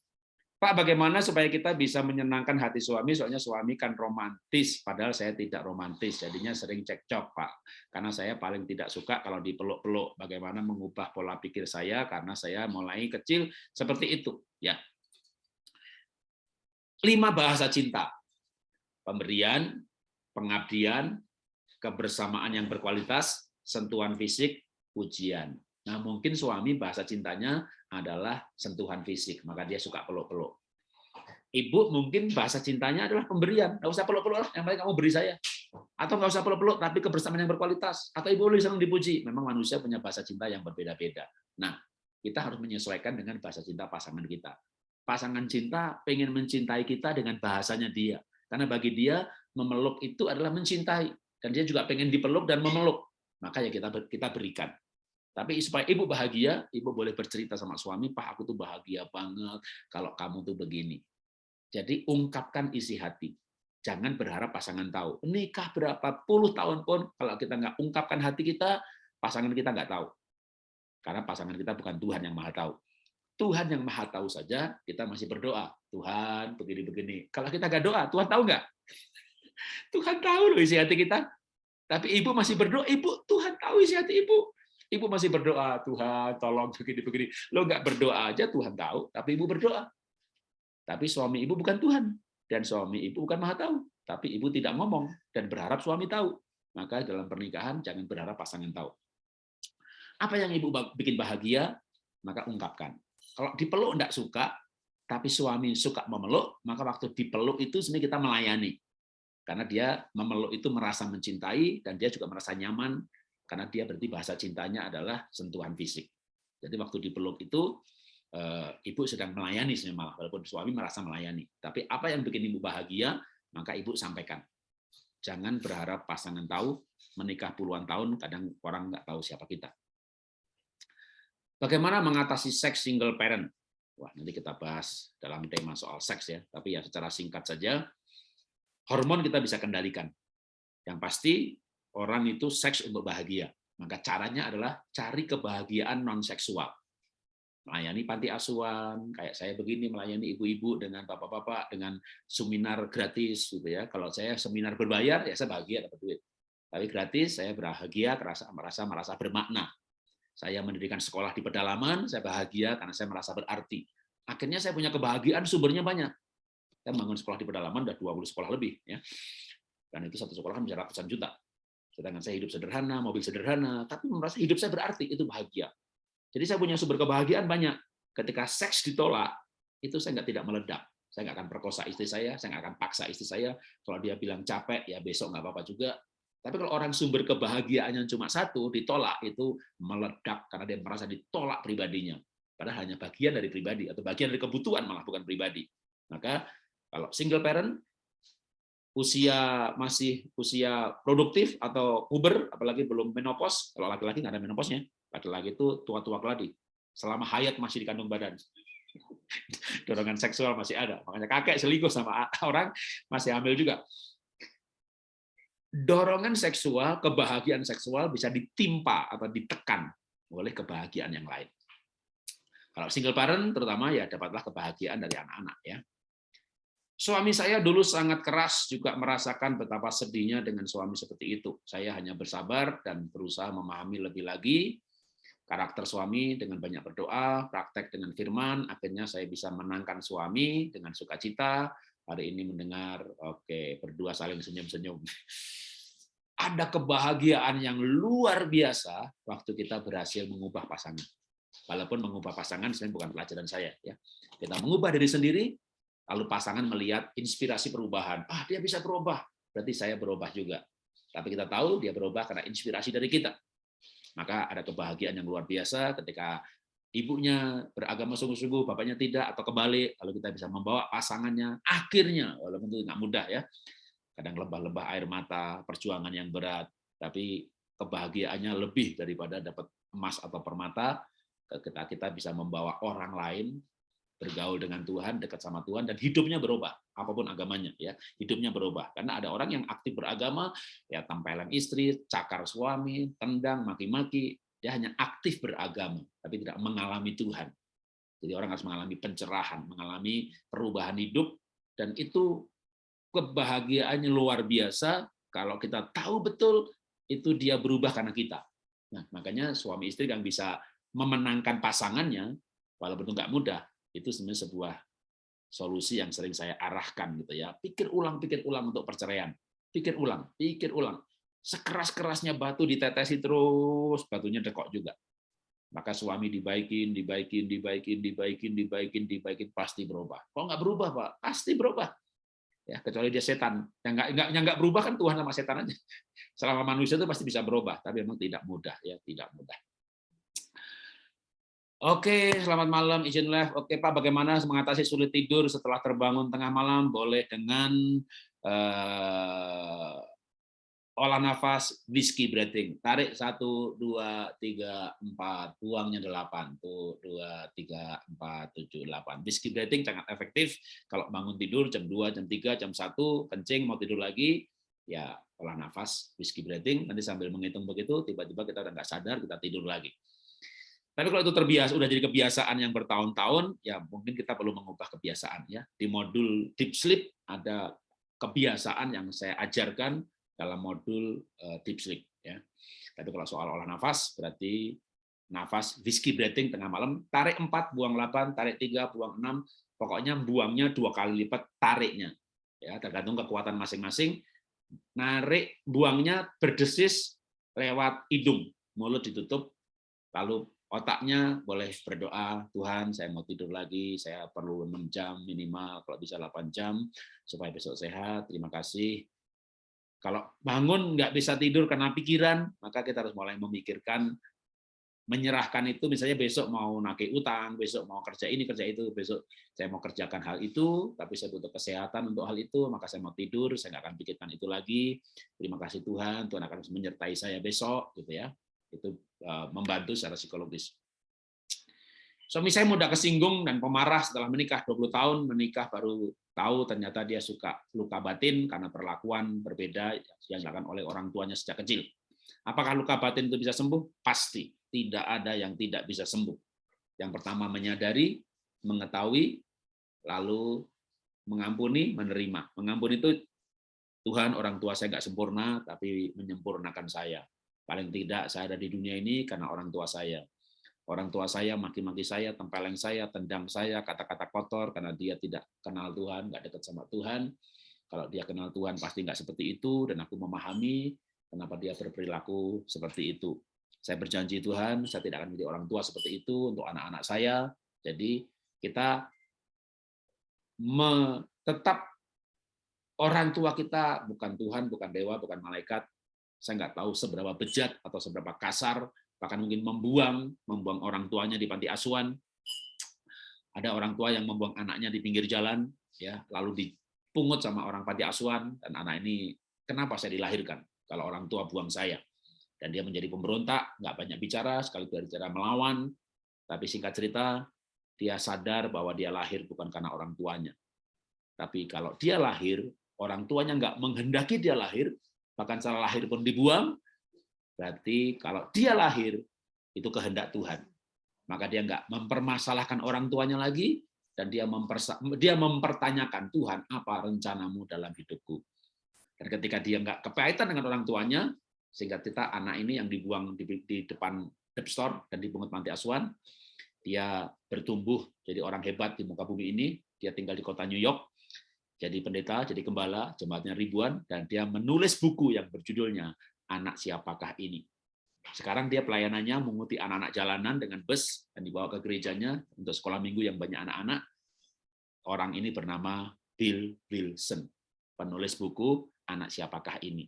Pak, bagaimana supaya kita bisa menyenangkan hati suami? Soalnya suami kan romantis, padahal saya tidak romantis, jadinya sering cekcok, Pak. Karena saya paling tidak suka kalau dipeluk-peluk. Bagaimana mengubah pola pikir saya karena saya mulai kecil seperti itu, ya. Lima bahasa cinta. Pemberian, pengabdian, kebersamaan yang berkualitas, sentuhan fisik, pujian. Nah, mungkin suami bahasa cintanya adalah sentuhan fisik, maka dia suka peluk-peluk. Ibu mungkin bahasa cintanya adalah pemberian, nggak usah peluk-peluk lah, yang penting kamu beri saya. Atau nggak usah peluk-peluk, tapi kebersamaan yang berkualitas. Atau ibu boleh senang dipuji. Memang manusia punya bahasa cinta yang berbeda-beda. Nah, kita harus menyesuaikan dengan bahasa cinta pasangan kita. Pasangan cinta pengen mencintai kita dengan bahasanya dia. Karena bagi dia, memeluk itu adalah mencintai. Dan dia juga pengen dipeluk dan memeluk. Maka ya kita kita berikan. Tapi supaya ibu bahagia, ibu boleh bercerita sama suami, Pak, aku tuh bahagia banget kalau kamu tuh begini. Jadi ungkapkan isi hati. Jangan berharap pasangan tahu. Nikah berapa puluh tahun pun, kalau kita nggak ungkapkan hati kita, pasangan kita nggak tahu. Karena pasangan kita bukan Tuhan yang maha tahu. Tuhan yang maha tahu saja, kita masih berdoa. Tuhan, begini-begini. Kalau kita nggak doa, Tuhan tahu nggak? Tuhan tahu loh isi hati kita. Tapi ibu masih berdoa, ibu Tuhan tahu isi hati ibu. Ibu masih berdoa, Tuhan tolong begini-begini. Lo nggak berdoa aja Tuhan tahu, tapi ibu berdoa. Tapi suami ibu bukan Tuhan. Dan suami ibu bukan maha tahu. Tapi ibu tidak ngomong dan berharap suami tahu. Maka dalam pernikahan jangan berharap pasangan tahu. Apa yang ibu bikin bahagia, maka ungkapkan. Kalau dipeluk enggak suka, tapi suami suka memeluk, maka waktu dipeluk itu sebenarnya kita melayani. Karena dia memeluk itu merasa mencintai, dan dia juga merasa nyaman karena dia berarti bahasa cintanya adalah sentuhan fisik. Jadi waktu dipeluk itu eh, ibu sedang melayani sebenarnya walaupun suami merasa melayani. Tapi apa yang bikin ibu bahagia, maka ibu sampaikan. Jangan berharap pasangan tahu, menikah puluhan tahun kadang orang nggak tahu siapa kita. Bagaimana mengatasi seks single parent? Wah, nanti kita bahas dalam tema soal seks ya, tapi ya secara singkat saja, hormon kita bisa kendalikan. Yang pasti orang itu seks untuk bahagia. Maka caranya adalah cari kebahagiaan non seksual. Melayani panti asuhan, kayak saya begini melayani ibu-ibu dengan bapak-bapak dengan seminar gratis gitu ya. Kalau saya seminar berbayar ya saya bahagia dapat duit. Tapi gratis saya bahagia merasa merasa merasa bermakna. Saya mendirikan sekolah di pedalaman, saya bahagia karena saya merasa berarti. Akhirnya saya punya kebahagiaan, sumbernya banyak. Saya bangun sekolah di pedalaman, udah 20 sekolah lebih. ya Dan itu satu sekolah kan bisa ratusan juta. Sedangkan saya hidup sederhana, mobil sederhana, tapi merasa hidup saya berarti, itu bahagia. Jadi saya punya sumber kebahagiaan banyak. Ketika seks ditolak, itu saya nggak tidak meledak. Saya nggak akan perkosa istri saya, saya nggak akan paksa istri saya. Kalau dia bilang capek, ya besok nggak apa-apa juga. Tapi kalau orang sumber kebahagiaannya cuma satu, ditolak, itu meledak karena dia merasa ditolak pribadinya. Padahal hanya bagian dari pribadi, atau bagian dari kebutuhan malah bukan pribadi. Maka kalau single parent, usia masih usia produktif atau puber, apalagi belum menopause, kalau laki-laki nggak ada menopausnya, laki-laki itu tua-tua keladi, selama hayat masih di kandung badan. Dorongan seksual masih ada, makanya kakek selingkuh sama orang masih hamil juga. Dorongan seksual, kebahagiaan seksual bisa ditimpa atau ditekan oleh kebahagiaan yang lain. Kalau single parent terutama ya dapatlah kebahagiaan dari anak-anak ya. Suami saya dulu sangat keras juga merasakan betapa sedihnya dengan suami seperti itu. Saya hanya bersabar dan berusaha memahami lebih lagi karakter suami dengan banyak berdoa, praktek dengan firman, akhirnya saya bisa menangkan suami dengan sukacita. Hari ini mendengar, oke, berdua saling senyum-senyum. Ada kebahagiaan yang luar biasa waktu kita berhasil mengubah pasangan. Walaupun mengubah pasangan sebenarnya bukan pelajaran saya ya. Kita mengubah diri sendiri, Lalu pasangan melihat inspirasi perubahan. Ah, dia bisa berubah. Berarti saya berubah juga. Tapi kita tahu dia berubah karena inspirasi dari kita. Maka ada kebahagiaan yang luar biasa ketika ibunya beragama sungguh-sungguh, bapaknya tidak, atau kembali, lalu kita bisa membawa pasangannya, akhirnya, walaupun itu nggak mudah ya, kadang lebah-lebah air mata, perjuangan yang berat, tapi kebahagiaannya lebih daripada dapat emas atau permata, kita kita bisa membawa orang lain bergaul dengan Tuhan, dekat sama Tuhan, dan hidupnya berubah, apa pun agamanya, ya hidupnya berubah. Karena ada orang yang aktif beragama, ya tempelan istri, cakar suami, tendang, maki-maki, dia hanya aktif beragama, tapi tidak mengalami Tuhan. Jadi orang harus mengalami pencerahan, mengalami perubahan hidup, dan itu kebahagiaannya luar biasa kalau kita tahu betul itu dia berubah karena kita. Nah, makanya suami istri yang bisa memenangkan pasangannya, walaupun itu nggak mudah, itu sebenarnya sebuah solusi yang sering saya arahkan gitu ya. Pikir ulang, pikir ulang untuk perceraian. Pikir ulang, pikir ulang. Sekeras-kerasnya batu ditetesi terus, batunya dekok juga. Maka suami dibaikin, dibaikin, dibaikin, dibaikin, dibaikin, dibaikin, pasti berubah. Kalau nggak berubah, Pak, pasti berubah. Ya, kecuali dia setan. Yang nggak, nggak, yang nggak berubah kan Tuhan sama setan aja. Selama manusia itu pasti bisa berubah, tapi memang tidak mudah ya, tidak mudah. Oke, selamat malam izin live. Oke Pak, bagaimana mengatasi sulit tidur setelah terbangun tengah malam? Boleh dengan uh, olah nafas whiskey breathing. Tarik satu, dua, tiga, empat, buangnya delapan. Tuh, dua, tiga, empat, tujuh, delapan. Whiskey breathing sangat efektif. Kalau bangun tidur jam 2, jam 3, jam 1, kencing, mau tidur lagi, ya olah nafas, whiskey breathing. Nanti sambil menghitung begitu, tiba-tiba kita udah nggak sadar, kita tidur lagi. Tapi kalau itu terbiasa, udah jadi kebiasaan yang bertahun-tahun, ya mungkin kita perlu mengubah kebiasaan ya. Di modul deep sleep ada kebiasaan yang saya ajarkan dalam modul uh, deep sleep ya. Tapi kalau soal olah nafas berarti nafas whiskey breathing tengah malam, tarik 4, buang 8, tarik 3, buang 6, pokoknya buangnya dua kali lipat tariknya. Ya, tergantung kekuatan masing-masing. Narik buangnya berdesis lewat hidung, mulut ditutup, lalu otaknya boleh berdoa, Tuhan saya mau tidur lagi, saya perlu 6 jam minimal, kalau bisa 8 jam, supaya besok sehat, terima kasih. Kalau bangun nggak bisa tidur karena pikiran, maka kita harus mulai memikirkan, menyerahkan itu, misalnya besok mau nake utang, besok mau kerja ini, kerja itu, besok saya mau kerjakan hal itu, tapi saya butuh kesehatan untuk hal itu, maka saya mau tidur, saya nggak akan pikirkan itu lagi, terima kasih Tuhan, Tuhan akan menyertai saya besok, gitu ya itu uh, membantu secara psikologis. Suami saya mudah kesinggung dan pemarah setelah menikah 20 tahun, menikah baru tahu ternyata dia suka luka batin karena perlakuan berbeda yang dilakukan oleh orang tuanya sejak kecil. Apakah luka batin itu bisa sembuh? Pasti. Tidak ada yang tidak bisa sembuh. Yang pertama menyadari, mengetahui, lalu mengampuni, menerima. Mengampuni itu Tuhan orang tua saya nggak sempurna, tapi menyempurnakan saya. Paling tidak saya ada di dunia ini karena orang tua saya. orang tua saya maki-maki saya, tempeleng saya, tendang saya, kata-kata kotor karena dia tidak kenal Tuhan, nggak dekat sama Tuhan. Kalau dia kenal Tuhan pasti nggak seperti itu, dan aku memahami kenapa dia berperilaku seperti itu. Saya berjanji Tuhan, saya tidak akan menjadi orang tua seperti itu untuk anak-anak saya. Jadi kita tetap orang tua kita bukan Tuhan, bukan dewa, bukan malaikat. Saya nggak tahu seberapa bejat atau seberapa kasar bahkan mungkin membuang membuang orang tuanya di panti asuhan. Ada orang tua yang membuang anaknya di pinggir jalan ya lalu dipungut sama orang panti asuhan dan anak ini kenapa saya dilahirkan? Kalau orang tua buang saya. Dan dia menjadi pemberontak nggak banyak bicara sekali bicara melawan. Tapi singkat cerita dia sadar bahwa dia lahir bukan karena orang tuanya. Tapi kalau dia lahir orang tuanya nggak menghendaki dia lahir bahkan salah lahir pun dibuang Berarti kalau dia lahir, itu kehendak Tuhan. Maka dia nggak mempermasalahkan orang tuanya lagi, dan dia, dia mempertanyakan, Tuhan, apa rencanamu dalam hidupku? Dan ketika dia nggak kepahitan dengan orang tuanya, sehingga kita anak ini yang dibuang di, di depan dep store dan dipungut panti asuhan, dia bertumbuh jadi orang hebat di muka bumi ini, dia tinggal di kota New York, jadi pendeta, jadi gembala, jemaatnya ribuan, dan dia menulis buku yang berjudulnya anak siapakah ini. Sekarang dia pelayanannya menguti anak-anak jalanan dengan bus dan dibawa ke gerejanya untuk sekolah minggu yang banyak anak-anak. Orang ini bernama Bill Wilson, penulis buku Anak Siapakah Ini.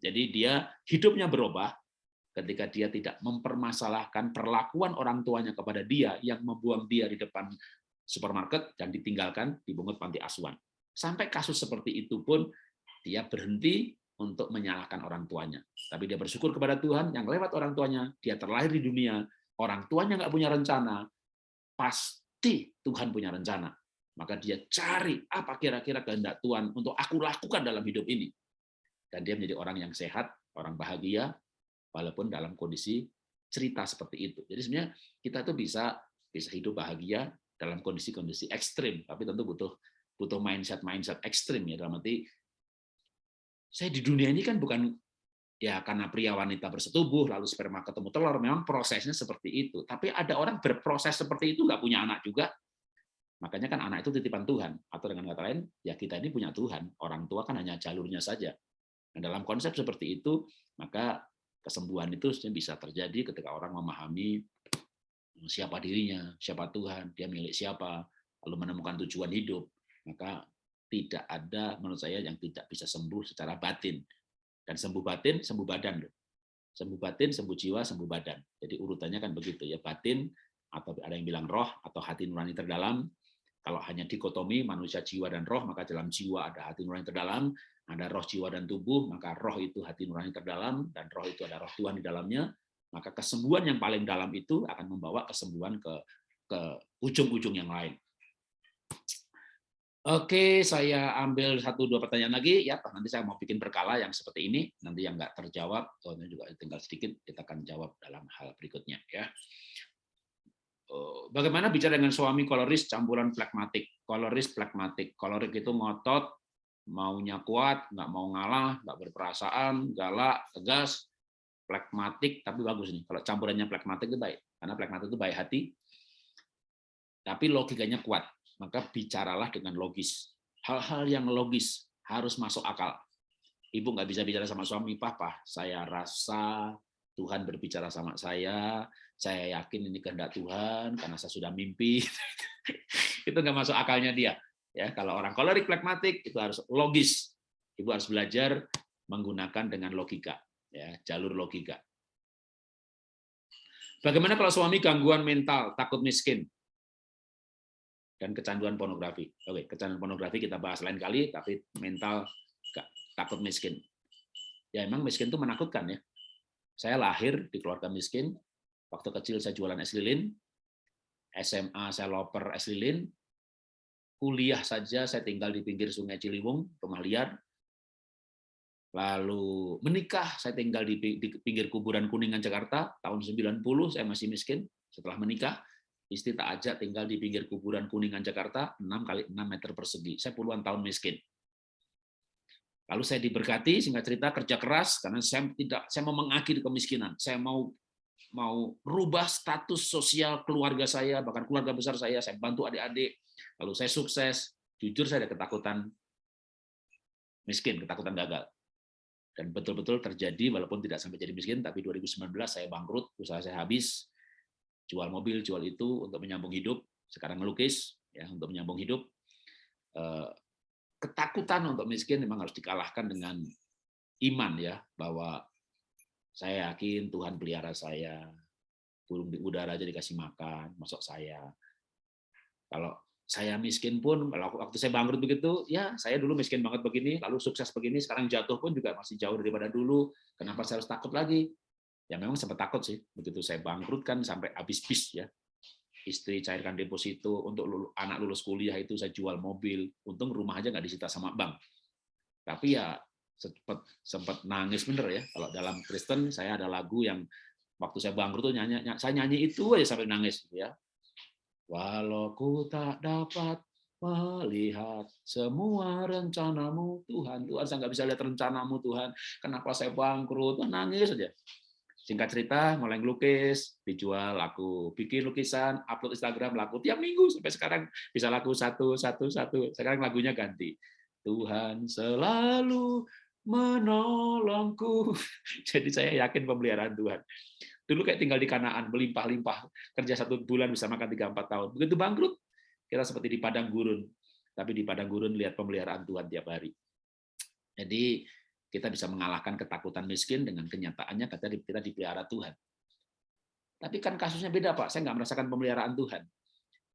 Jadi dia hidupnya berubah ketika dia tidak mempermasalahkan perlakuan orang tuanya kepada dia yang membuang dia di depan supermarket dan ditinggalkan di bungut panti asuhan. Sampai kasus seperti itu pun dia berhenti untuk menyalahkan orang tuanya. Tapi dia bersyukur kepada Tuhan yang lewat orang tuanya, dia terlahir di dunia, orang tuanya nggak punya rencana, pasti Tuhan punya rencana. Maka dia cari apa kira-kira kehendak Tuhan untuk aku lakukan dalam hidup ini. Dan dia menjadi orang yang sehat, orang bahagia, walaupun dalam kondisi cerita seperti itu. Jadi sebenarnya kita tuh bisa bisa hidup bahagia dalam kondisi-kondisi ekstrim, tapi tentu butuh butuh mindset mindset ekstrim ya dalam arti saya di dunia ini kan bukan ya karena pria wanita bersetubuh lalu sperma ketemu telur memang prosesnya seperti itu. Tapi ada orang berproses seperti itu nggak punya anak juga. Makanya kan anak itu titipan Tuhan. Atau dengan kata lain ya kita ini punya Tuhan. Orang tua kan hanya jalurnya saja. Nah, dalam konsep seperti itu maka kesembuhan itu bisa terjadi ketika orang memahami siapa dirinya siapa Tuhan dia milik siapa lalu menemukan tujuan hidup maka tidak ada menurut saya yang tidak bisa sembuh secara batin. Dan sembuh batin, sembuh badan. Sembuh batin, sembuh jiwa, sembuh badan. Jadi urutannya kan begitu ya, batin atau ada yang bilang roh atau hati nurani terdalam. Kalau hanya dikotomi manusia jiwa dan roh, maka dalam jiwa ada hati nurani terdalam, ada roh jiwa dan tubuh, maka roh itu hati nurani terdalam dan roh itu ada roh Tuhan di dalamnya. Maka kesembuhan yang paling dalam itu akan membawa kesembuhan ke ke ujung-ujung yang lain. Oke, saya ambil satu dua pertanyaan lagi ya. Nanti saya mau bikin berkala yang seperti ini. Nanti yang nggak terjawab, soalnya juga tinggal sedikit, kita akan jawab dalam hal berikutnya ya. Oh, bagaimana bicara dengan suami koloris campuran flekmatik? Koloris flekmatik. Kolorik itu ngotot, maunya kuat, nggak mau ngalah, nggak berperasaan, galak, tegas, flekmatik, tapi bagus nih. Kalau campurannya flekmatik itu baik, karena flekmatik itu baik hati, tapi logikanya kuat maka bicaralah dengan logis. Hal-hal yang logis harus masuk akal. Ibu nggak bisa bicara sama suami, papa, saya rasa Tuhan berbicara sama saya, saya yakin ini kehendak Tuhan karena saya sudah mimpi. itu nggak masuk akalnya dia. Ya, kalau orang kolerik pragmatik itu harus logis. Ibu harus belajar menggunakan dengan logika, ya, jalur logika. Bagaimana kalau suami gangguan mental, takut miskin? Dan kecanduan pornografi. Oke, kecanduan pornografi kita bahas lain kali, tapi mental takut miskin. Ya emang miskin itu menakutkan ya. Saya lahir di keluarga miskin, waktu kecil saya jualan es lilin, SMA saya loper es lilin, kuliah saja saya tinggal di pinggir sungai Ciliwung, rumah liar, lalu menikah saya tinggal di, pinggir kuburan Kuningan Jakarta tahun 90 saya masih miskin setelah menikah Istri tak ajak tinggal di pinggir kuburan Kuningan Jakarta, 6 kali 6 meter persegi. Saya puluhan tahun miskin. Lalu saya diberkati, singkat cerita kerja keras karena saya tidak saya mau mengakhiri kemiskinan. Saya mau mau rubah status sosial keluarga saya, bahkan keluarga besar saya, saya bantu adik-adik, lalu saya sukses, jujur saya ada ketakutan miskin, ketakutan gagal. Dan betul-betul terjadi, walaupun tidak sampai jadi miskin, tapi 2019 saya bangkrut, usaha saya habis, jual mobil, jual itu untuk menyambung hidup, sekarang melukis, ya untuk menyambung hidup. Eh, ketakutan untuk miskin memang harus dikalahkan dengan iman ya, bahwa saya yakin Tuhan pelihara saya, burung di udara aja dikasih makan, masuk saya. Kalau saya miskin pun, waktu saya bangkrut begitu, ya saya dulu miskin banget begini, lalu sukses begini, sekarang jatuh pun juga masih jauh daripada dulu. Kenapa saya harus takut lagi? Ya memang sempat takut sih, begitu saya bangkrut kan sampai habis bis ya. Istri cairkan deposito, untuk lulus, anak lulus kuliah itu saya jual mobil, untung rumah aja nggak disita sama bank. Tapi ya sempat sempat nangis bener ya. Kalau dalam Kristen saya ada lagu yang waktu saya bangkrut tuh nyanyi, saya nyanyi itu aja sampai nangis ya. Walau ku tak dapat melihat semua rencanamu Tuhan. Tuhan saya nggak bisa lihat rencanamu Tuhan. Kenapa saya bangkrut? Nangis aja. Singkat cerita, mulai ngelukis, dijual, laku. Bikin lukisan, upload Instagram, laku. Tiap minggu sampai sekarang bisa laku satu, satu, satu. Sekarang lagunya ganti. Tuhan selalu menolongku. Jadi saya yakin pemeliharaan Tuhan. Dulu kayak tinggal di Kanaan, melimpah-limpah, kerja satu bulan bisa makan tiga empat tahun. Begitu bangkrut, kita seperti di padang gurun. Tapi di padang gurun lihat pemeliharaan Tuhan tiap hari. Jadi kita bisa mengalahkan ketakutan miskin dengan kenyataannya kata kita dipelihara Tuhan. Tapi kan kasusnya beda Pak, saya nggak merasakan pemeliharaan Tuhan.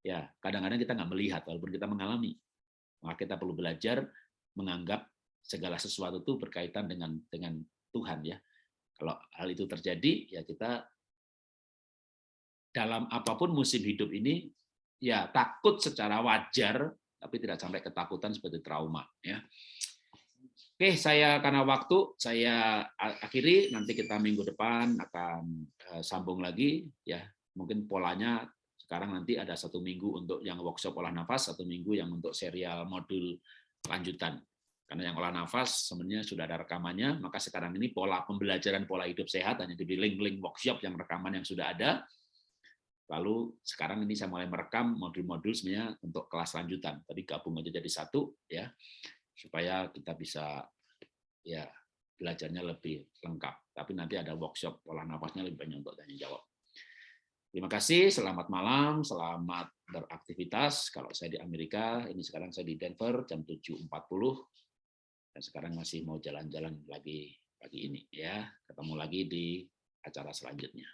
Ya, kadang-kadang kita nggak melihat walaupun kita mengalami. Maka kita perlu belajar menganggap segala sesuatu itu berkaitan dengan dengan Tuhan ya. Kalau hal itu terjadi ya kita dalam apa pun musim hidup ini ya takut secara wajar tapi tidak sampai ketakutan seperti trauma ya. Oke, saya karena waktu saya akhiri nanti kita minggu depan akan eh, sambung lagi ya. Mungkin polanya sekarang nanti ada satu minggu untuk yang workshop olah nafas, satu minggu yang untuk serial modul lanjutan. Karena yang olah nafas sebenarnya sudah ada rekamannya, maka sekarang ini pola pembelajaran pola hidup sehat hanya di link-link workshop yang rekaman yang sudah ada. Lalu sekarang ini saya mulai merekam modul-modul sebenarnya untuk kelas lanjutan. Tadi gabung aja jadi satu ya, supaya kita bisa ya belajarnya lebih lengkap. Tapi nanti ada workshop pola nafasnya lebih banyak untuk tanya jawab. Terima kasih, selamat malam, selamat beraktivitas. Kalau saya di Amerika, ini sekarang saya di Denver jam 7.40 dan sekarang masih mau jalan-jalan lagi pagi ini ya ketemu lagi di acara selanjutnya